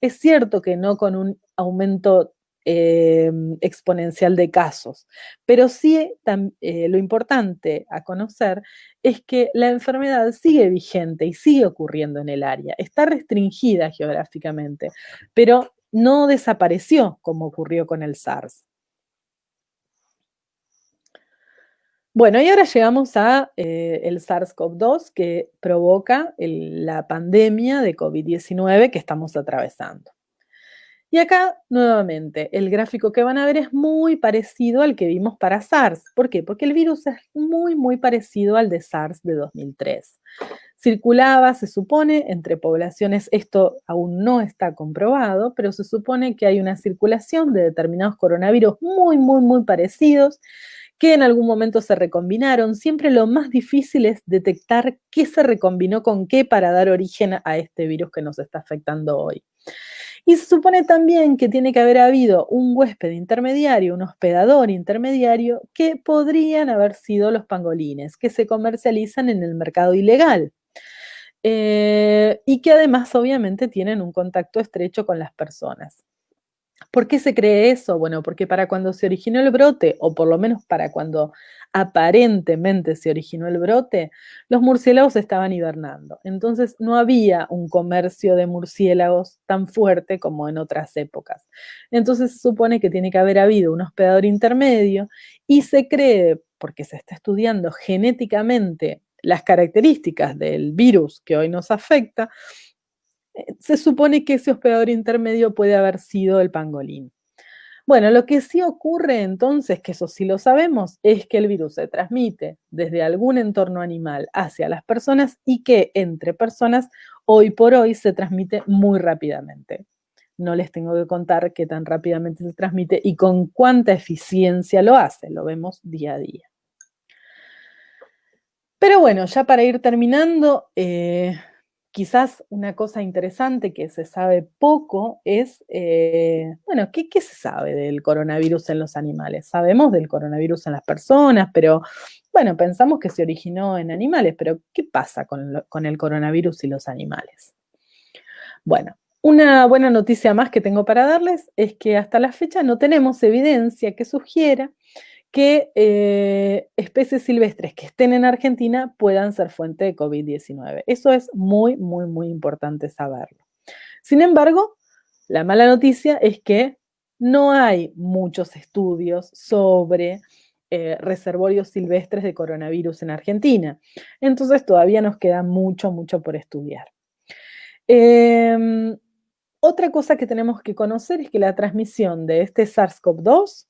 Es cierto que no con un aumento Em, exponencial de casos. Pero sí eh, lo importante a conocer es que la enfermedad sigue vigente y sigue ocurriendo en el área. Está restringida geográficamente, pero no desapareció como ocurrió con el SARS. Bueno, y ahora llegamos a eh, el SARS-CoV-2 que provoca la pandemia de COVID-19 que estamos atravesando. Y acá, nuevamente, el gráfico que van a ver es muy parecido al que vimos para SARS. ¿Por qué? Porque el virus es muy, muy parecido al de SARS de 2003. Circulaba, se supone, entre poblaciones, esto aún no está comprobado, pero se supone que hay una circulación de determinados coronavirus muy, muy, muy parecidos que en algún momento se recombinaron. Siempre lo más difícil es detectar qué se recombinó con qué para dar origen a este virus que nos está afectando hoy. Y se supone también que tiene que haber habido un huésped intermediario, un hospedador intermediario, que podrían haber sido los pangolines, que se comercializan en el mercado ilegal. Eh, y que además obviamente tienen un contacto estrecho con las personas. ¿Por qué se cree eso? Bueno, porque para cuando se originó el brote, o por lo menos para cuando aparentemente se originó el brote, los murciélagos estaban hibernando. Entonces no había un comercio de murciélagos tan fuerte como en otras épocas. Entonces se supone que tiene que haber habido un hospedador intermedio y se cree, porque se está estudiando genéticamente las características del virus que hoy nos afecta, se supone que ese hospedador intermedio puede haber sido el pangolín. Bueno, lo que sí ocurre entonces, que eso sí lo sabemos, es que el virus se transmite desde algún entorno animal hacia las personas y que entre personas hoy por hoy se transmite muy rápidamente. No les tengo que contar qué tan rápidamente se transmite y con cuánta eficiencia lo hace, lo vemos día a día. Pero bueno, ya para ir terminando, eh, Quizás una cosa interesante que se sabe poco es, eh, bueno, ¿qué, se sabe del coronavirus en los animales? Sabemos del coronavirus en las personas, pero bueno, pensamos que se originó en animales, pero ¿qué pasa con, con el coronavirus y los animales? Bueno, una buena noticia más que tengo para darles es que hasta la fecha no tenemos evidencia que sugiera que eh, especies silvestres que estén en Argentina puedan ser fuente de COVID-19. Eso es muy, muy, muy importante saberlo. Sin embargo, la mala noticia es que no hay muchos estudios sobre eh, reservorios silvestres de coronavirus en Argentina. Entonces todavía nos queda mucho, mucho por estudiar. Em, otra cosa que tenemos que conocer es que la transmisión de este SARS-CoV-2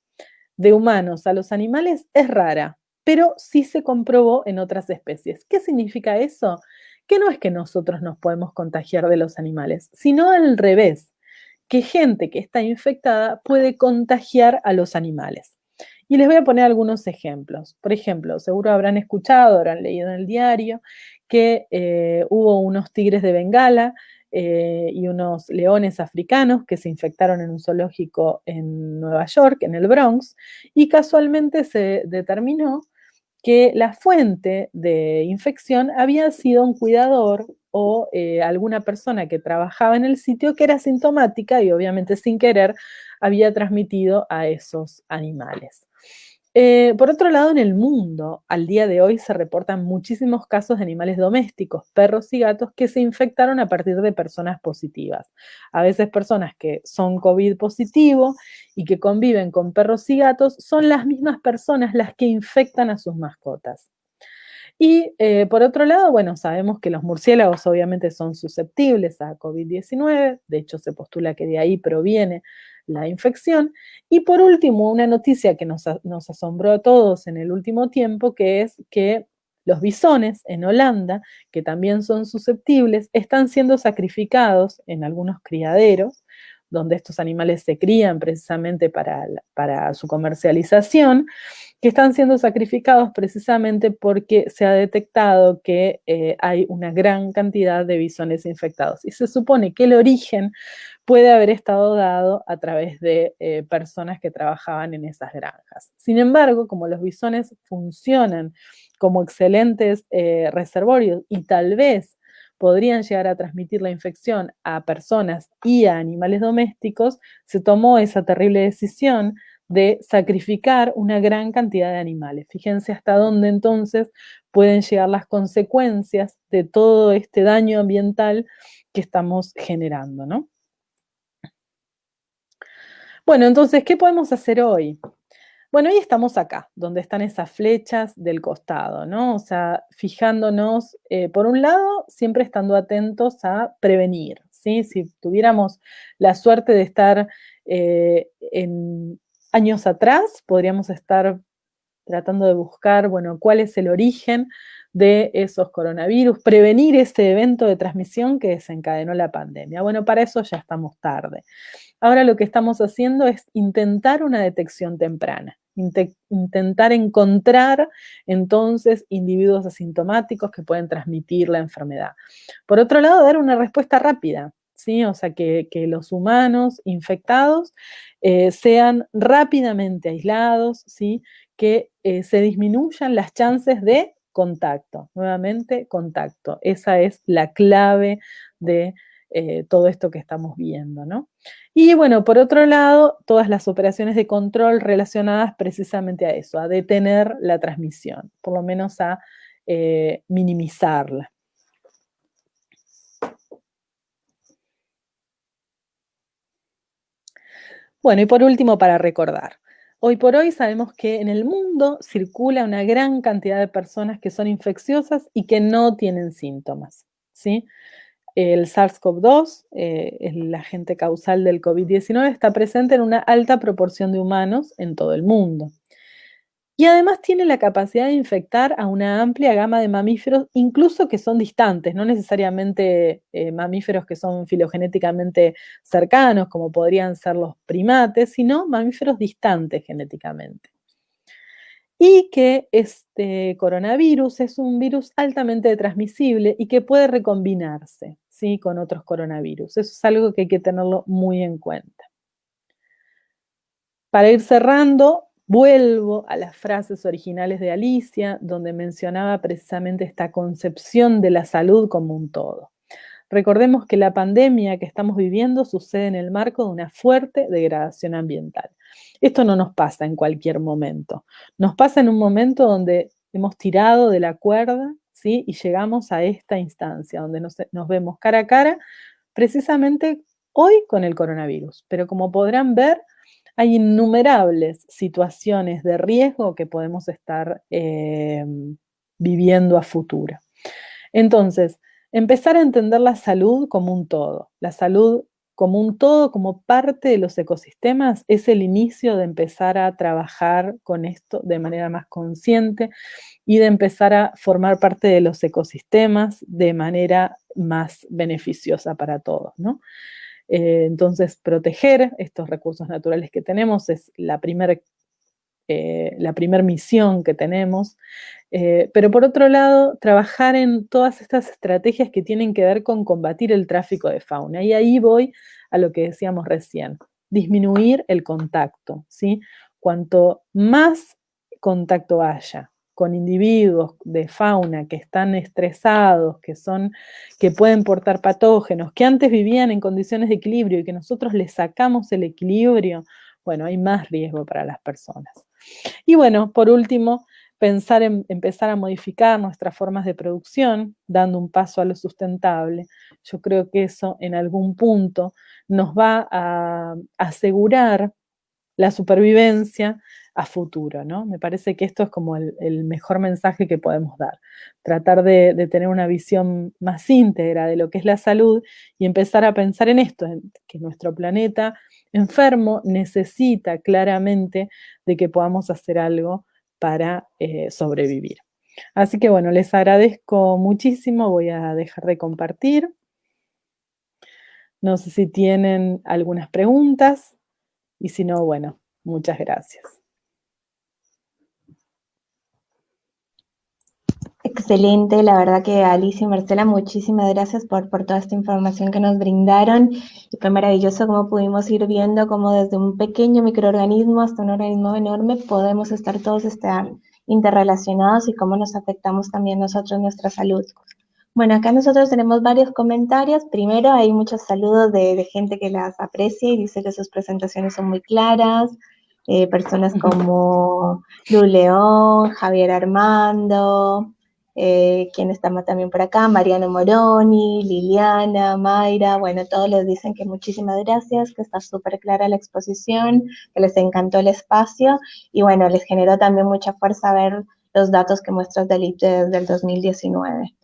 de humanos a los animales es rara, pero sí se comprobó en otras especies. ¿Qué significa eso? Que no es que nosotros nos podemos contagiar de los animales, sino al revés, que gente que está infectada puede contagiar a los animales. Y les voy a poner algunos ejemplos. Por ejemplo, seguro habrán escuchado, habrán leído en el diario que eh, hubo unos tigres de Bengala eh, y unos leones africanos que se infectaron en un zoológico en Nueva York, en el Bronx, y casualmente se determinó que la fuente de infección había sido un cuidador o eh, alguna persona que trabajaba en el sitio que era sintomática y obviamente sin querer había transmitido a esos animales. Eh, por otro lado, en el mundo, al día de hoy se reportan muchísimos casos de animales domésticos, perros y gatos, que se infectaron a partir de personas positivas. A veces personas que son COVID positivo y que conviven con perros y gatos son las mismas personas las que infectan a sus mascotas. Y eh, por otro lado, bueno, sabemos que los murciélagos obviamente son susceptibles a COVID-19, de hecho se postula que de ahí proviene la infección. Y por último, una noticia que nos, asombró a todos en el último tiempo, que es que los bisones en Holanda, que también son susceptibles, están siendo sacrificados en algunos criaderos, donde estos animales se crían precisamente para, para su comercialización, que están siendo sacrificados precisamente porque se ha detectado que eh, hay una gran cantidad de bisones infectados. Y se supone que el origen puede haber estado dado a través de eh, personas que trabajaban en esas granjas. Sin embargo, como los bisones funcionan como excelentes eh, reservorios y tal vez podrían llegar a transmitir la infección a personas y a animales domésticos, se tomó esa terrible decisión de sacrificar una gran cantidad de animales. Fíjense hasta dónde entonces pueden llegar las consecuencias de todo este daño ambiental que estamos generando, ¿no? Bueno, entonces, ¿qué podemos hacer hoy? Bueno, hoy estamos acá, donde están esas flechas del costado, ¿no? O sea, fijándonos, eh, por un lado, siempre estando atentos a prevenir, ¿sí? Si tuviéramos la suerte de estar eh, en años atrás, podríamos estar tratando de buscar, bueno, cuál es el origen de esos coronavirus, prevenir ese evento de transmisión que desencadenó la pandemia. Bueno, para eso ya estamos tarde. Ahora lo que estamos haciendo es intentar una detección temprana, intentar encontrar entonces individuos asintomáticos que pueden transmitir la enfermedad. Por otro lado, dar una respuesta rápida, ¿sí? O sea, que, los humanos infectados eh, sean rápidamente aislados, ¿sí? Que eh, se disminuyan las chances de contacto. Nuevamente, contacto. Esa es la clave de eh, todo esto que estamos viendo, ¿no? Y bueno, por otro lado, todas las operaciones de control relacionadas precisamente a eso, a detener la transmisión, por lo menos a eh, minimizarla. Bueno, y por último, para recordar, hoy por hoy sabemos que en el mundo circula una gran cantidad de personas que son infecciosas y que no tienen síntomas, ¿sí? El SARS-CoV-2, eh, el agente causal del COVID-19, está presente en una alta proporción de humanos en todo el mundo. Y además tiene la capacidad de infectar a una amplia gama de mamíferos, incluso que son distantes, no necesariamente eh, mamíferos que son filogenéticamente cercanos, como podrían ser los primates, sino mamíferos distantes genéticamente. Y que este coronavirus es un virus altamente transmisible y que puede recombinarse ¿sí? con otros coronavirus. Eso es algo que hay que tenerlo muy en cuenta. Para ir cerrando, Vuelvo a las frases originales de Alicia, donde mencionaba precisamente esta concepción de la salud como un todo. Recordemos que la pandemia que estamos viviendo sucede en el marco de una fuerte degradación ambiental. Esto no nos pasa en cualquier momento. Nos pasa en un momento donde hemos tirado de la cuerda y llegamos a esta instancia, donde nos, nos vemos cara a cara, precisamente hoy con el coronavirus. Pero como podrán ver, hay innumerables situaciones de riesgo que podemos estar em, viviendo a futuro. Entonces, empezar a entender la salud como un todo, la salud como un todo, como parte de los ecosistemas, es el inicio de empezar a trabajar con esto de manera más consciente y de empezar a formar parte de los ecosistemas de manera más beneficiosa para todos, ¿no? Eh, entonces, proteger estos recursos naturales que tenemos es la primera eh, la primer misión que tenemos, eh, pero por otro lado, trabajar en todas estas estrategias que tienen que ver con combatir el tráfico de fauna. Y ahí voy a lo que decíamos recién, disminuir el contacto, ¿sí? Cuanto más contacto haya con individuos de fauna que están estresados, que son, que pueden portar patógenos, que antes vivían en condiciones de equilibrio y que nosotros les sacamos el equilibrio, bueno, hay más riesgo para las personas. Y bueno, por último, pensar en empezar a modificar nuestras formas de producción, dando un paso a lo sustentable. Yo creo que eso en algún punto nos va a asegurar la supervivencia a futuro, ¿no? Me parece que esto es como el, mejor mensaje que podemos dar. Tratar de, tener una visión más íntegra de lo que es la salud y empezar a pensar en esto, que nuestro planeta enfermo necesita claramente de que podamos hacer algo para eh, sobrevivir. Así que bueno, les agradezco muchísimo, voy a dejar de compartir. No sé si tienen algunas preguntas y si no, bueno, muchas gracias. Excelente, la verdad que Alicia y Marcela, muchísimas gracias por, por toda esta información que nos brindaron. Y fue maravilloso cómo pudimos ir viendo cómo desde un pequeño microorganismo hasta un organismo enorme podemos estar todos estar interrelacionados y cómo nos afectamos también nosotros nuestra salud. Bueno, acá nosotros tenemos varios comentarios. Primero, hay muchos saludos de, de gente que las aprecia y dice que sus presentaciones son muy claras. Eh, personas como Lu León, Javier Armando, eh, quien está también por acá, Mariano Moroni, Liliana, Mayra, bueno, todos les dicen que muchísimas gracias, que está súper clara la exposición, que les encantó el espacio y bueno, les generó también mucha fuerza ver los datos que muestras del IPTE desde el 2019.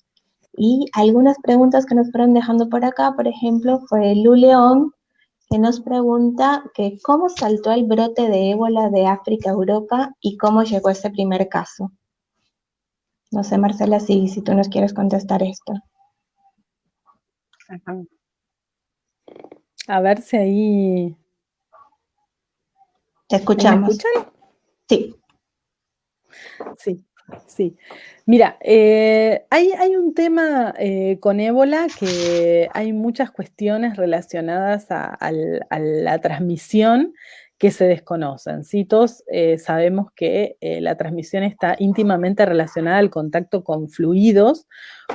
Y algunas preguntas que nos fueron dejando por acá, por ejemplo, fue Lu León, que nos pregunta que cómo saltó el brote de ébola de África a Europa y cómo llegó ese primer caso. No sé, Marcela, si, si tú nos quieres contestar esto. A ver si ahí... Te escuchamos. ¿Me escuchan? Sí. Sí, sí. Mira, eh, hay, hay, un tema eh, con ébola que hay muchas cuestiones relacionadas a la transmisión que se desconocen. ¿sí? Todos eh, sabemos que eh, la transmisión está íntimamente relacionada al contacto con fluidos,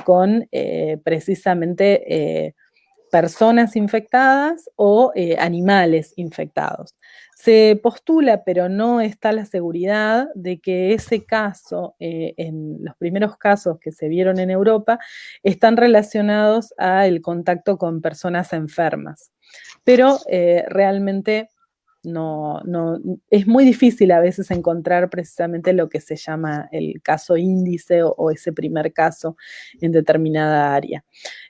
con eh, precisamente personas infectadas o animales infectados. Se postula, pero no está la seguridad de que ese caso, en los primeros casos que se vieron en Europa, están relacionados al contacto con personas enfermas. Pero realmente no, no, es muy difícil a veces encontrar precisamente lo que se llama el caso índice o, ese primer caso en determinada área.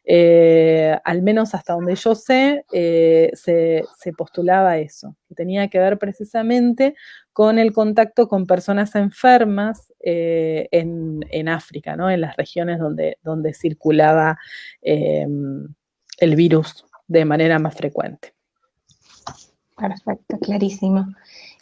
Eh, al menos hasta donde yo sé, eh, se, postulaba eso, que tenía que ver precisamente con el contacto con personas enfermas eh, en, África, ¿no? en las regiones donde, donde circulaba el virus de manera más frecuente. Perfecto, clarísimo.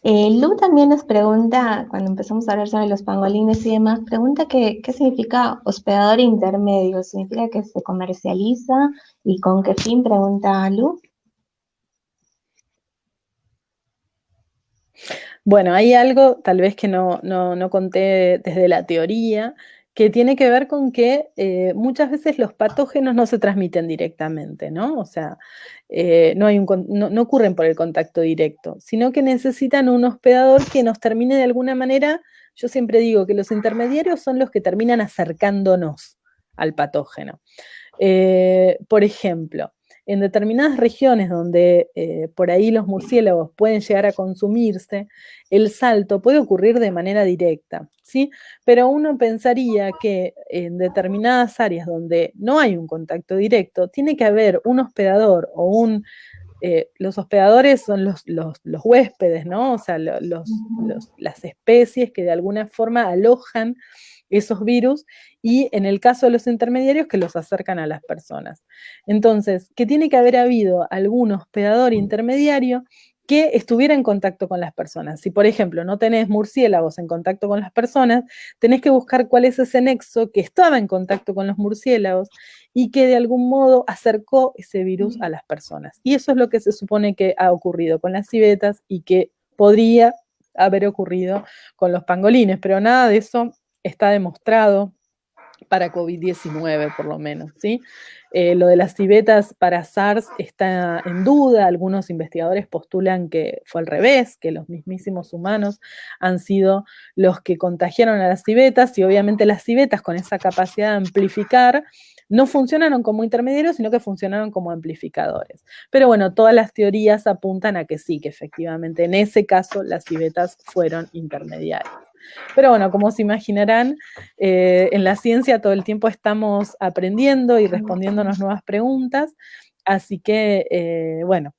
Eh, Lu también nos pregunta, cuando empezamos a hablar sobre los pangolines y demás, pregunta qué significa hospedador intermedio. ¿Significa que se comercializa? ¿Y con qué fin? Pregunta Lu. Bueno, hay algo tal vez que no, no conté desde la teoría, que tiene que ver con que eh, muchas veces los patógenos no se transmiten directamente, ¿no? O sea, eh, no, hay un, no, ocurren por el contacto directo, sino que necesitan un hospedador que nos termine de alguna manera, yo siempre digo que los intermediarios son los que terminan acercándonos al patógeno. Eh, por ejemplo, en determinadas regiones donde eh, por ahí los murciélagos pueden llegar a consumirse, el salto puede ocurrir de manera directa, ¿sí? Pero uno pensaría que en determinadas áreas donde no hay un contacto directo, tiene que haber un hospedador o un... Eh, los hospedadores son los, huéspedes, ¿no? O sea, las especies que de alguna forma alojan esos virus y en el caso de los intermediarios que los acercan a las personas. Entonces, que tiene que haber habido algún hospedador intermediario que estuviera en contacto con las personas. Si, por ejemplo, no tenés murciélagos en contacto con las personas, tenés que buscar cuál es ese nexo que estaba en contacto con los murciélagos y que de algún modo acercó ese virus a las personas. Y eso es lo que se supone que ha ocurrido con las civetas y que podría haber ocurrido con los pangolines, pero nada de eso está demostrado para COVID-19 por lo menos, ¿sí? Eh, lo de las civetas para SARS está en duda, algunos investigadores postulan que fue al revés, que los mismísimos humanos han sido los que contagiaron a las civetas y obviamente las civetas con esa capacidad de amplificar no funcionaron como intermediarios, sino que funcionaron como amplificadores. Pero bueno, todas las teorías apuntan a que sí, que efectivamente en ese caso las civetas fueron intermediarias. Pero bueno, como se imaginarán, eh, en la ciencia todo el tiempo estamos aprendiendo y respondiéndonos nuevas preguntas, así que, eh, bueno,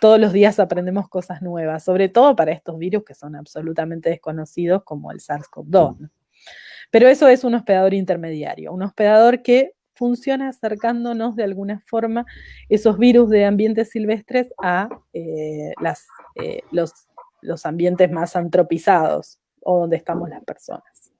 todos los días aprendemos cosas nuevas, sobre todo para estos virus que son absolutamente desconocidos como el SARS-CoV-2. Pero eso es un hospedador intermediario, un hospedador que funciona acercándonos de alguna forma esos virus de ambientes silvestres a eh, los, los ambientes más antropizados, o donde estamos las personas.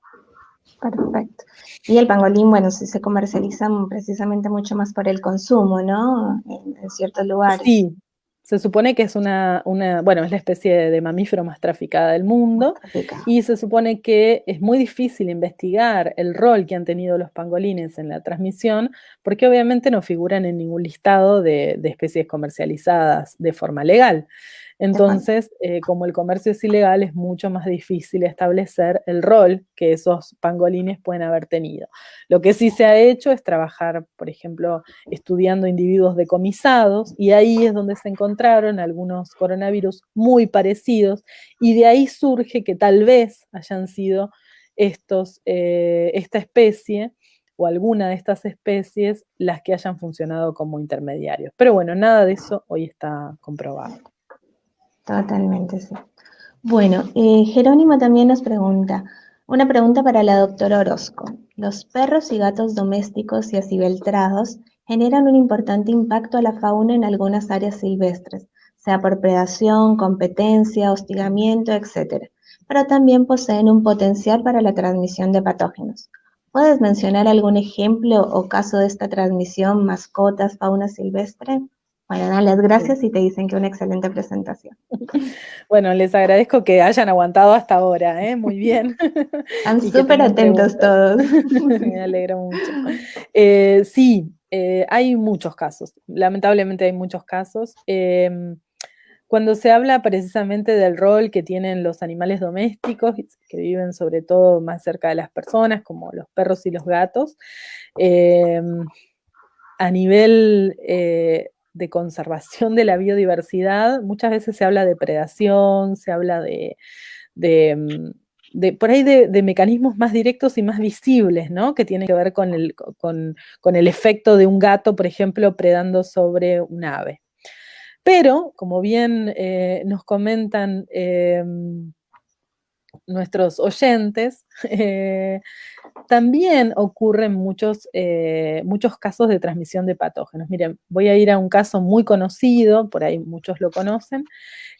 Perfecto. Y el pangolín, bueno, se comercializa precisamente mucho más por el consumo, ¿no? En, ciertos lugares. Sí, se supone que es una, una, bueno, es la especie de mamífero más traficada del mundo y se supone que es muy difícil investigar el rol que han tenido los pangolines en la transmisión porque obviamente no figuran en ningún listado de, de especies comercializadas de forma legal. Entonces, eh, como el comercio es ilegal, es mucho más difícil establecer el rol que esos pangolines pueden haber tenido. Lo que sí se ha hecho es trabajar, por ejemplo, estudiando individuos decomisados, y ahí es donde se encontraron algunos coronavirus muy parecidos, y de ahí surge que tal vez hayan sido estos, eh, esta especie o alguna de estas especies las que hayan funcionado como intermediarios. Pero bueno, nada de eso hoy está comprobado. Totalmente, sí. Bueno, eh, Jerónimo también nos pregunta, una pregunta para la doctora Orozco. Los perros y gatos domésticos y acibeltrados generan un importante impacto a la fauna en algunas áreas silvestres, sea por predación, competencia, hostigamiento, etc. Pero también poseen un potencial para la transmisión de patógenos. ¿Puedes mencionar algún ejemplo o caso de esta transmisión, mascotas, fauna silvestre? Bueno, dan las gracias y te dicen que una excelente presentación. (laughs) Bueno, les agradezco que hayan aguantado hasta ahora, ¿eh? muy bien. (laughs) Están (laughs) súper atentos todos. Me alegro mucho. Eh, sí, eh, hay muchos casos, lamentablemente hay muchos casos. Em, cuando se habla precisamente del rol que tienen los animales domésticos, que viven sobre todo más cerca de las personas, como los perros y los gatos, em, a nivel eh, de conservación de la biodiversidad, muchas veces se habla de predación, se habla de, em, por ahí de, mecanismos más directos y más visibles, ¿no? Que tienen que ver con el, con, el efecto de un gato, por ejemplo, predando sobre un ave. Pero, como bien eh, nos comentan em, nuestros oyentes, eh, también ocurren muchos, eh, muchos casos de transmisión de patógenos. Miren, voy a ir a un caso muy conocido, por ahí muchos lo conocen,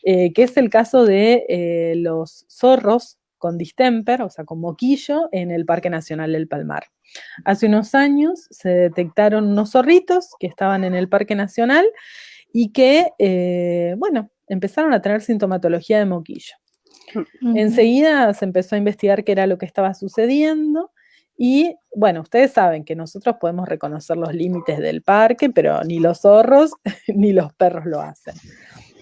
que es el caso de los zorros con distemper, o sea, con moquillo, en el Parque Nacional del Palmar. Hace unos años se detectaron unos zorritos que estaban en el Parque Nacional y que, eh, bueno, empezaron a tener sintomatología de moquillo. Enseguida se empezó a investigar qué era lo que estaba sucediendo y, bueno, ustedes saben que nosotros podemos reconocer los límites del parque, pero ni los zorros (laughs) ni los perros lo hacen.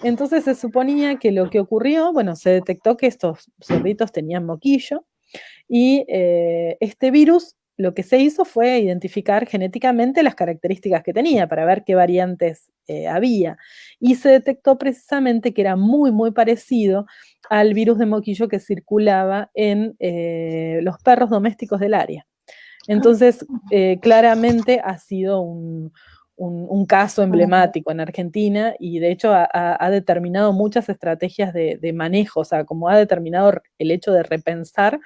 Entonces se suponía que lo que ocurrió, bueno, se detectó que estos zorritos tenían moquillo y eh, este virus lo que se hizo fue identificar genéticamente las características que tenía para ver qué variantes eh, había. Y se detectó precisamente que era muy, muy parecido al virus de moquillo que circulaba en eh, los perros domésticos del área. Entonces, claramente ha sido un, un, caso emblemático en Argentina y de hecho ha, determinado muchas estrategias de, manejo, o sea, como ha determinado el hecho de repensar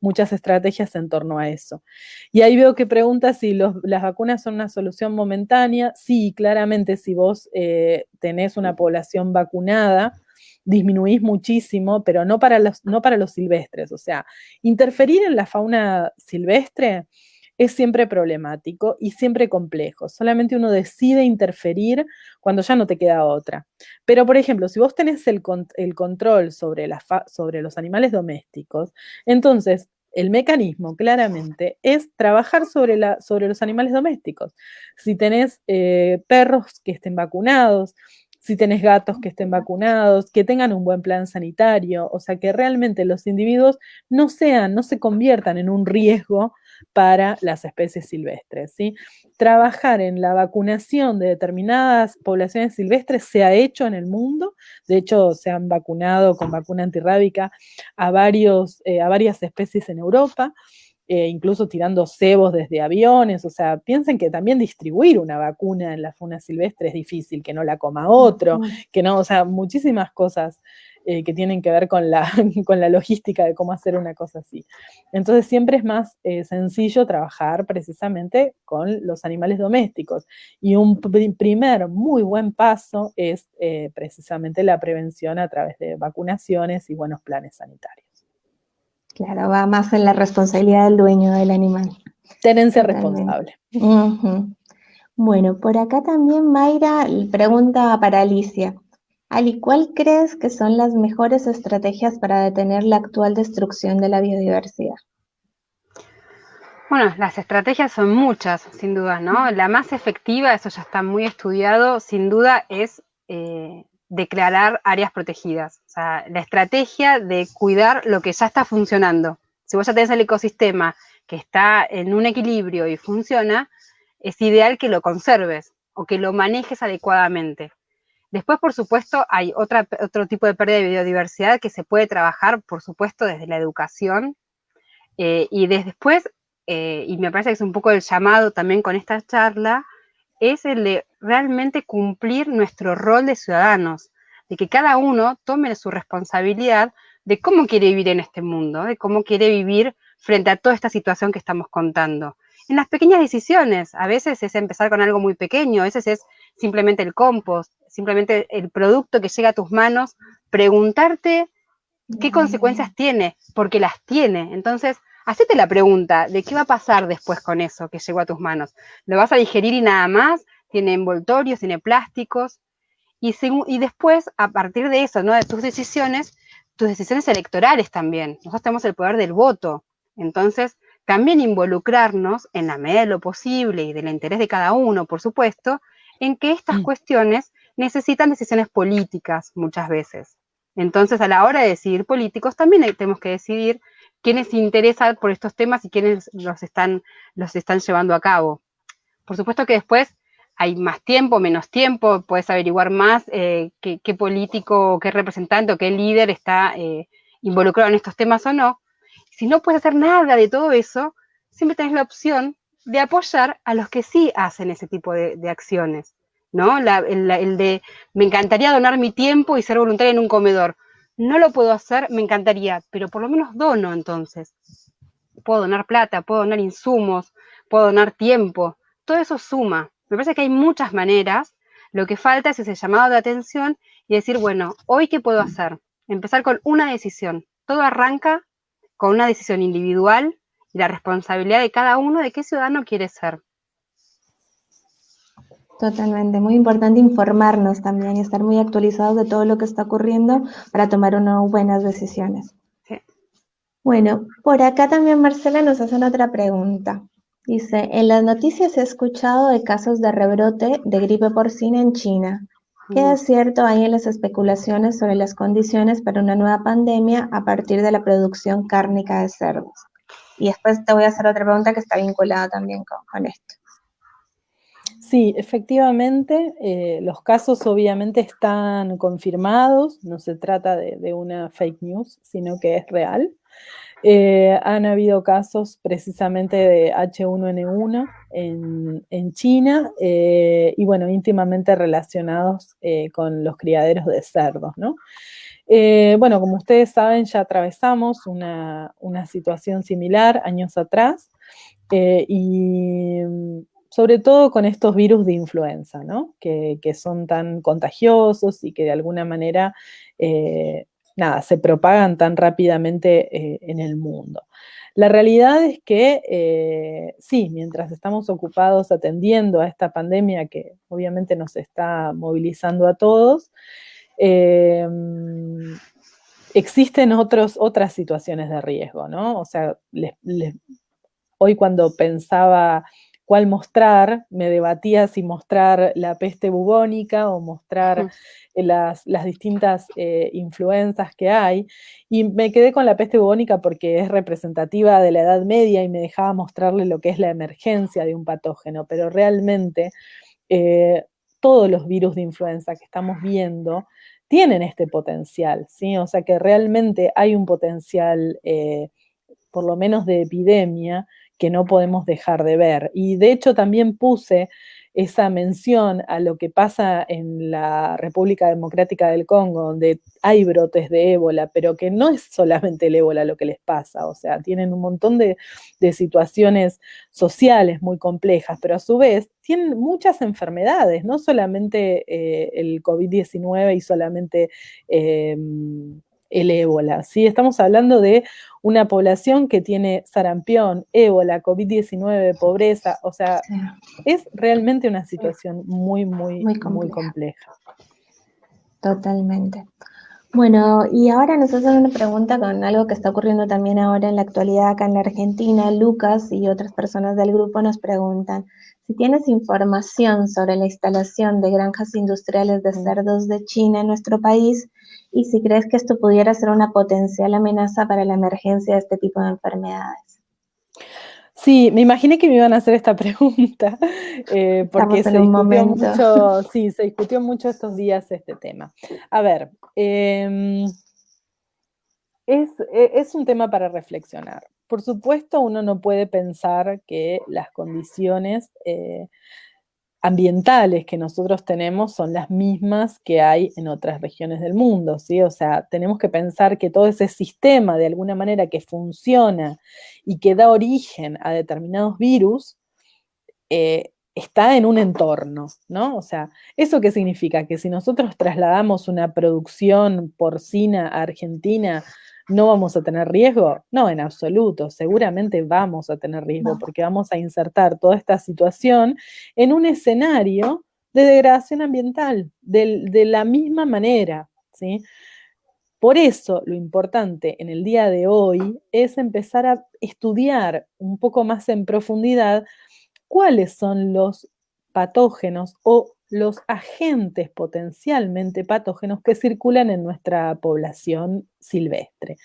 muchas estrategias en torno a eso. Y ahí veo que pregunta si las vacunas son una solución momentánea. Sí, claramente si vos eh, tenés una población vacunada, disminuís muchísimo, pero no para, los, no para los silvestres. O sea, interferir en la fauna silvestre es siempre problemático y siempre complejo. Solamente uno decide interferir cuando ya no te queda otra. Pero, por ejemplo, si vos tenés el, control sobre, sobre los animales domésticos, entonces el mecanismo claramente es trabajar sobre, la, sobre los animales domésticos. Si tenés eh, perros que estén vacunados, si tenés gatos que estén vacunados, que tengan un buen plan sanitario, o sea, que realmente los individuos no sean, no se conviertan en un riesgo para las especies silvestres. ¿sí? Trabajar en la vacunación de determinadas poblaciones silvestres se ha hecho en el mundo, de hecho se han vacunado con vacuna antirrábica a, varios, eh, a varias especies en Europa. Eh, incluso tirando cebos desde aviones, o sea, piensen que también distribuir una vacuna en la fauna silvestre es difícil, que no la coma otro, que no, o sea, muchísimas cosas eh, que tienen que ver con la, (laughs) con la logística de cómo hacer una cosa así. Entonces siempre es más eh, sencillo trabajar precisamente con los animales domésticos. Y un primer muy buen paso es eh, precisamente la prevención a través de vacunaciones y buenos planes sanitarios. Claro, va más en la responsabilidad del dueño del animal. Tenencia responsable. Bueno, por acá también Mayra pregunta para Alicia. Ali, ¿cuál crees que son las mejores estrategias para detener la actual destrucción de la biodiversidad? Bueno, las estrategias son muchas, sin duda, ¿no? La más efectiva, eso ya está muy estudiado, sin duda, es eh, declarar áreas protegidas. O sea, la estrategia de cuidar lo que ya está funcionando. Si vos ya tenés el ecosistema que está en un equilibrio y funciona, es ideal que lo conserves o que lo manejes adecuadamente. Después, por supuesto, hay otra, otro tipo de pérdida de biodiversidad que se puede trabajar, por supuesto, desde la educación. Eh, y después, eh, y me parece que es un poco el llamado también con esta charla, es el de realmente cumplir nuestro rol de ciudadanos, de que cada uno tome su responsabilidad de cómo quiere vivir en este mundo, de cómo quiere vivir frente a toda esta situación que estamos contando. En las pequeñas decisiones, a veces es empezar con algo muy pequeño, a veces es simplemente el compost, simplemente el producto que llega a tus manos, preguntarte qué consecuencias tiene, porque las tiene. Entonces, hacete la pregunta de qué va a pasar después con eso que llegó a tus manos. ¿Lo vas a digerir y nada más? ¿Tiene envoltorios, tiene plásticos? Y, y después, a partir de eso, ¿no? de tus decisiones, tus decisiones electorales también. Nosotros tenemos el poder del voto. Entonces, también involucrarnos en la medida de lo posible y del interés de cada uno, por supuesto, en que estas mm. cuestiones necesitan decisiones políticas muchas veces. Entonces, a la hora de decidir políticos, también tenemos que decidir quiénes se interesan por estos temas y quiénes los están, los están llevando a cabo. Por supuesto que después hay más tiempo, menos tiempo, puedes averiguar más eh, qué, político, qué representante o qué líder está eh, involucrado en estos temas o no. Si no puedes hacer nada de todo eso, siempre tenés la opción de apoyar a los que sí hacen ese tipo de, acciones, ¿no? el, de, me encantaría donar mi tiempo y ser voluntaria en un comedor. No lo puedo hacer, me encantaría, pero por lo menos dono entonces. Puedo donar plata, puedo donar insumos, puedo donar tiempo. Todo eso suma. Me parece que hay muchas maneras. Lo que falta es ese llamado de atención y decir, bueno, hoy qué puedo hacer. Empezar con una decisión. Todo arranca con una decisión individual y la responsabilidad de cada uno de qué ciudadano quiere ser. Totalmente, muy importante informarnos también y estar muy actualizados de todo lo que está ocurriendo para tomar unas buenas decisiones. Bueno, por acá también Marcela nos hace otra pregunta. Dice, en las noticias he escuchado de casos de rebrote de gripe porcina en China. ¿Qué mm. es cierto hay en las especulaciones sobre las condiciones para una nueva pandemia a partir de la producción cárnica de cerdos? Y después te voy a hacer otra pregunta que está vinculada también con, esto. Sí, efectivamente, eh, los casos obviamente están confirmados, no se trata de, una fake news, sino que es real. Eh, han habido casos precisamente de H1N1 en, China eh, y bueno, íntimamente relacionados eh, con los criaderos de cerdos, ¿no? bueno, como ustedes saben, ya atravesamos una, situación similar años atrás y sobre todo con estos virus de influenza, ¿no? Que, son tan contagiosos y que de alguna manera nada, se propagan tan rápidamente eh, en el mundo. La realidad es que eh, sí, mientras estamos ocupados atendiendo a esta pandemia que obviamente nos está movilizando a todos, em, existen otros, otras situaciones de riesgo, ¿no? O sea, hoy cuando pensaba cuál mostrar, me debatía si mostrar la peste bubónica o mostrar eh, las, distintas eh, influencias que hay, y me quedé con la peste bubónica porque es representativa de la Edad Media y me dejaba mostrarle lo que es la emergencia de un patógeno, pero realmente eh, todos los virus de influenza que estamos viendo tienen este potencial, ¿sí? O sea que realmente hay un potencial, por lo menos de epidemia, que no podemos dejar de ver. Y de hecho también puse esa mención a lo que pasa en la República Democrática del Congo, donde hay brotes de ébola, pero que no es solamente el ébola lo que les pasa, o sea, tienen un montón de, situaciones sociales muy complejas, pero a su vez tienen muchas enfermedades, no solamente eh, el COVID-19 y solamente... Em, el ébola. ¿sí? Estamos hablando de una población que tiene sarampión, ébola, COVID-19, pobreza, o sea, es realmente una situación muy, muy, muy compleja. Totalmente. Bueno, y ahora nos hacen una pregunta con algo que está ocurriendo también ahora en la actualidad acá en la Argentina. Lucas y otras personas del grupo nos preguntan si tienes información sobre la instalación de granjas industriales de cerdos de China en nuestro país y si crees que esto pudiera ser una potencial amenaza para la emergencia de este tipo de enfermedades. Sí, me imaginé que me iban a hacer esta (laughs) pregunta, eh, porque se discutió, mucho, sí, se discutió mucho estos días este tema. A ver, em, e, es, un tema para reflexionar. Por supuesto, uno no puede pensar que las condiciones eh, ambientales que nosotros tenemos son las mismas que hay en otras regiones del mundo, ¿sí? O sea, tenemos que pensar que todo ese sistema de alguna manera que funciona y que da origen a determinados virus, eh, está en un entorno, ¿no? O sea, ¿eso qué significa? Que si nosotros trasladamos una producción porcina a Argentina ¿No vamos a tener riesgo? No, en absoluto. Seguramente vamos a tener riesgo porque vamos a insertar toda esta situación en un escenario de degradación ambiental, de, la misma manera, ¿sí? Por eso lo importante en el día de hoy es empezar a estudiar un poco más en profundidad cuáles son los patógenos o los agentes potencialmente patógenos que circulan en nuestra población silvestre.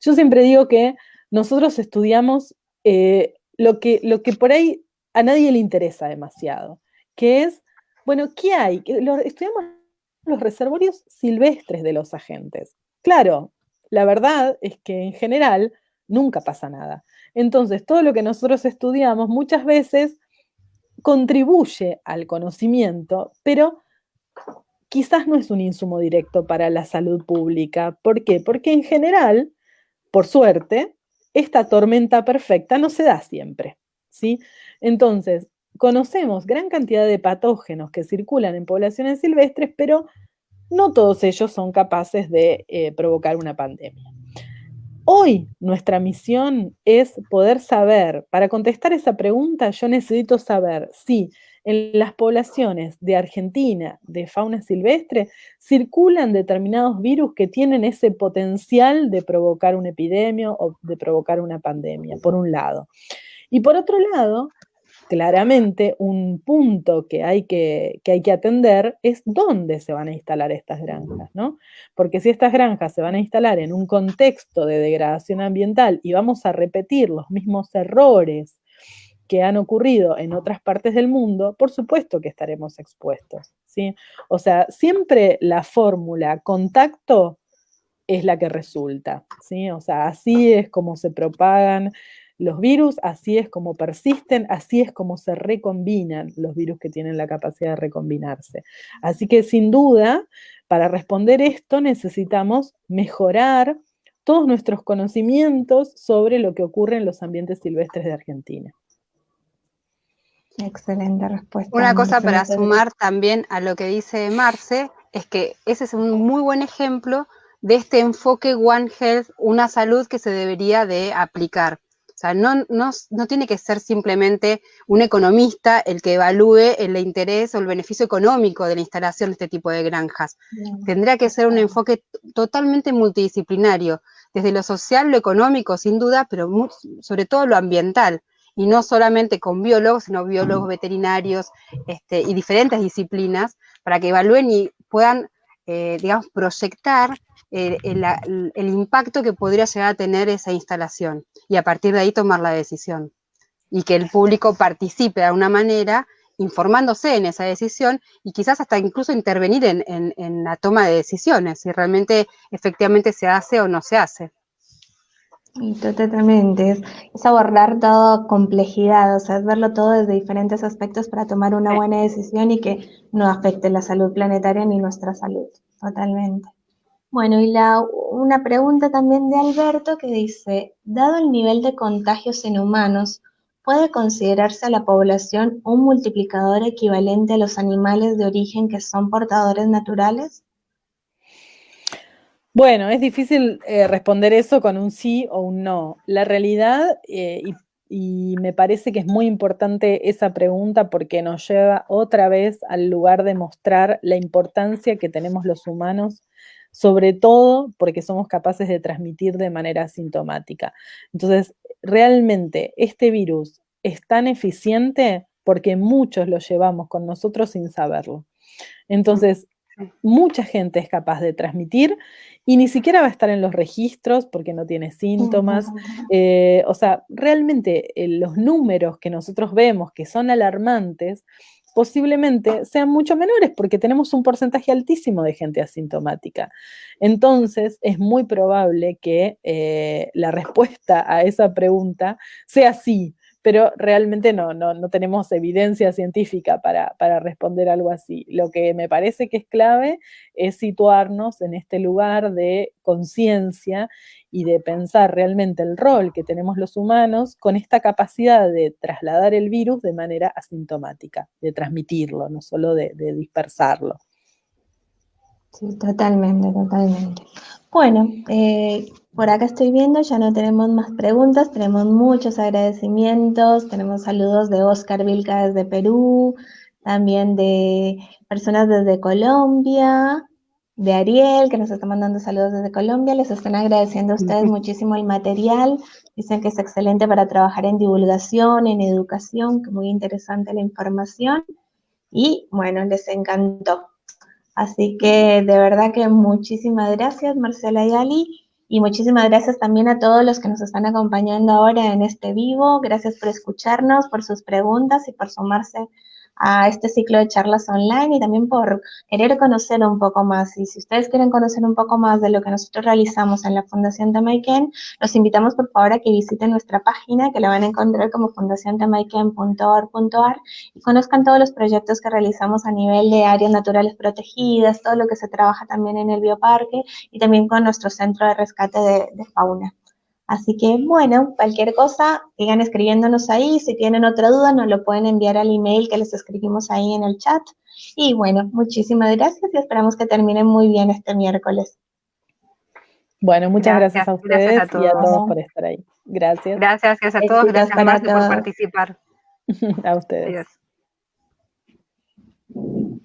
Yo siempre digo que nosotros estudiamos eh, lo, que, lo que por ahí a nadie le interesa demasiado, que es, bueno, ¿qué hay? Estudiamos los reservorios silvestres de los agentes. Claro, la verdad es que en general nunca pasa nada. Entonces, todo lo que nosotros estudiamos muchas veces contribuye al conocimiento, pero quizás no es un insumo directo para la salud pública. ¿Por qué? Porque en general, por suerte, esta tormenta perfecta no se da siempre, ¿sí? Entonces, conocemos gran cantidad de patógenos que circulan en poblaciones silvestres, pero no todos ellos son capaces de eh, provocar una pandemia. Hoy nuestra misión es poder saber, para contestar esa pregunta yo necesito saber si en las poblaciones de Argentina de fauna silvestre circulan determinados virus que tienen ese potencial de provocar una epidemia o de provocar una pandemia, por un lado. Y por otro lado, claramente un punto que hay que, hay que atender es dónde se van a instalar estas granjas, ¿no? Porque si estas granjas se van a instalar en un contexto de degradación ambiental y vamos a repetir los mismos errores que han ocurrido en otras partes del mundo, por supuesto que estaremos expuestos, ¿sí? O sea, siempre la fórmula contacto es la que resulta, ¿sí? O sea, así es como se propagan los virus, así es como persisten, así es como se recombinan los virus que tienen la capacidad de recombinarse. Así que sin duda, para responder esto necesitamos mejorar todos nuestros conocimientos sobre lo que ocurre en los ambientes silvestres de Argentina. Excelente respuesta. Una cosa para sumar también a lo que dice Marce, es que ese es un muy buen ejemplo de este enfoque One Health, una salud que se debería de aplicar. O sea, no, no, tiene que ser simplemente un economista el que evalúe el interés o el beneficio económico de la instalación de este tipo de granjas. Tendría que ser un enfoque totalmente multidisciplinario, desde lo social, lo económico, sin duda, pero sobre todo lo ambiental y no solamente con biólogos, sino biólogos veterinarios este, y diferentes disciplinas, para que evalúen y puedan, eh, digamos, proyectar eh, el, impacto que podría llegar a tener esa instalación y a partir de ahí tomar la decisión. Y que el público participe de alguna manera informándose en esa decisión y quizás hasta incluso intervenir en, en la toma de decisiones, si realmente efectivamente se hace o no se hace. Y totalmente, es, es, abordar toda complejidad, o sea, es verlo todo desde diferentes aspectos para tomar una buena decisión y que no afecte la salud planetaria ni nuestra salud, totalmente. Bueno, y una pregunta también de Alberto que dice, dado el nivel de contagios en humanos, ¿puede considerarse a la población un multiplicador equivalente a los animales de origen que son portadores naturales? Bueno, es difícil eh, responder eso con un sí o un no. La realidad, eh, y me parece que es muy importante esa pregunta porque nos lleva otra vez al lugar de mostrar la importancia que tenemos los humanos sobre todo porque somos capaces de transmitir de manera asintomática. Entonces, realmente este virus es tan eficiente porque muchos lo llevamos con nosotros sin saberlo. Entonces, mucha gente es capaz de transmitir y ni siquiera va a estar en los registros porque no tiene síntomas. Eh, o sea, realmente eh, los números que nosotros vemos que son alarmantes posiblemente sean mucho menores porque tenemos un porcentaje altísimo de gente asintomática. Entonces, es muy probable que eh, la respuesta a esa pregunta sea sí, pero realmente no, no, tenemos evidencia científica para, para, responder algo así. Lo que me parece que es clave es situarnos en este lugar de conciencia y de pensar realmente el rol que tenemos los humanos con esta capacidad de trasladar el virus de manera asintomática, de transmitirlo, no solo de, dispersarlo. Sí, totalmente, totalmente. Bueno, eh, por acá estoy viendo, ya no tenemos más preguntas, tenemos muchos agradecimientos, tenemos saludos de Oscar Vilca desde Perú, también de personas desde Colombia, de Ariel, que nos está mandando saludos desde Colombia. Les están agradeciendo a ustedes muchísimo el material. Dicen que es excelente para trabajar en divulgación, en educación, que muy interesante la información. Y bueno, les encantó. Así que de verdad que muchísimas gracias, Marcela y Ali. Y muchísimas gracias también a todos los que nos están acompañando ahora en este vivo. Gracias por escucharnos, por sus preguntas y por sumarse a este ciclo de charlas online y también por querer conocer un poco más. Y si ustedes quieren conocer un poco más de lo que nosotros realizamos en la Fundación Tamaiken, los invitamos por favor a que visiten nuestra página, que la van a encontrar como fundaciontamaiken.org.ar y conozcan todos los proyectos que realizamos a nivel de áreas naturales protegidas, todo lo que se trabaja también en el bioparque y también con nuestro centro de rescate de, de fauna. Así que, bueno, cualquier cosa, sigan escribiéndonos ahí. Si tienen otra duda, nos lo pueden enviar al email que les escribimos ahí en el chat. Y bueno, muchísimas gracias y esperamos que terminen muy bien este miércoles. Bueno, muchas gracias, a ustedes y a todos por estar ahí. Gracias. Gracias, gracias a todos. Gracias, Marta, por participar. (laughs) a ustedes. Adiós.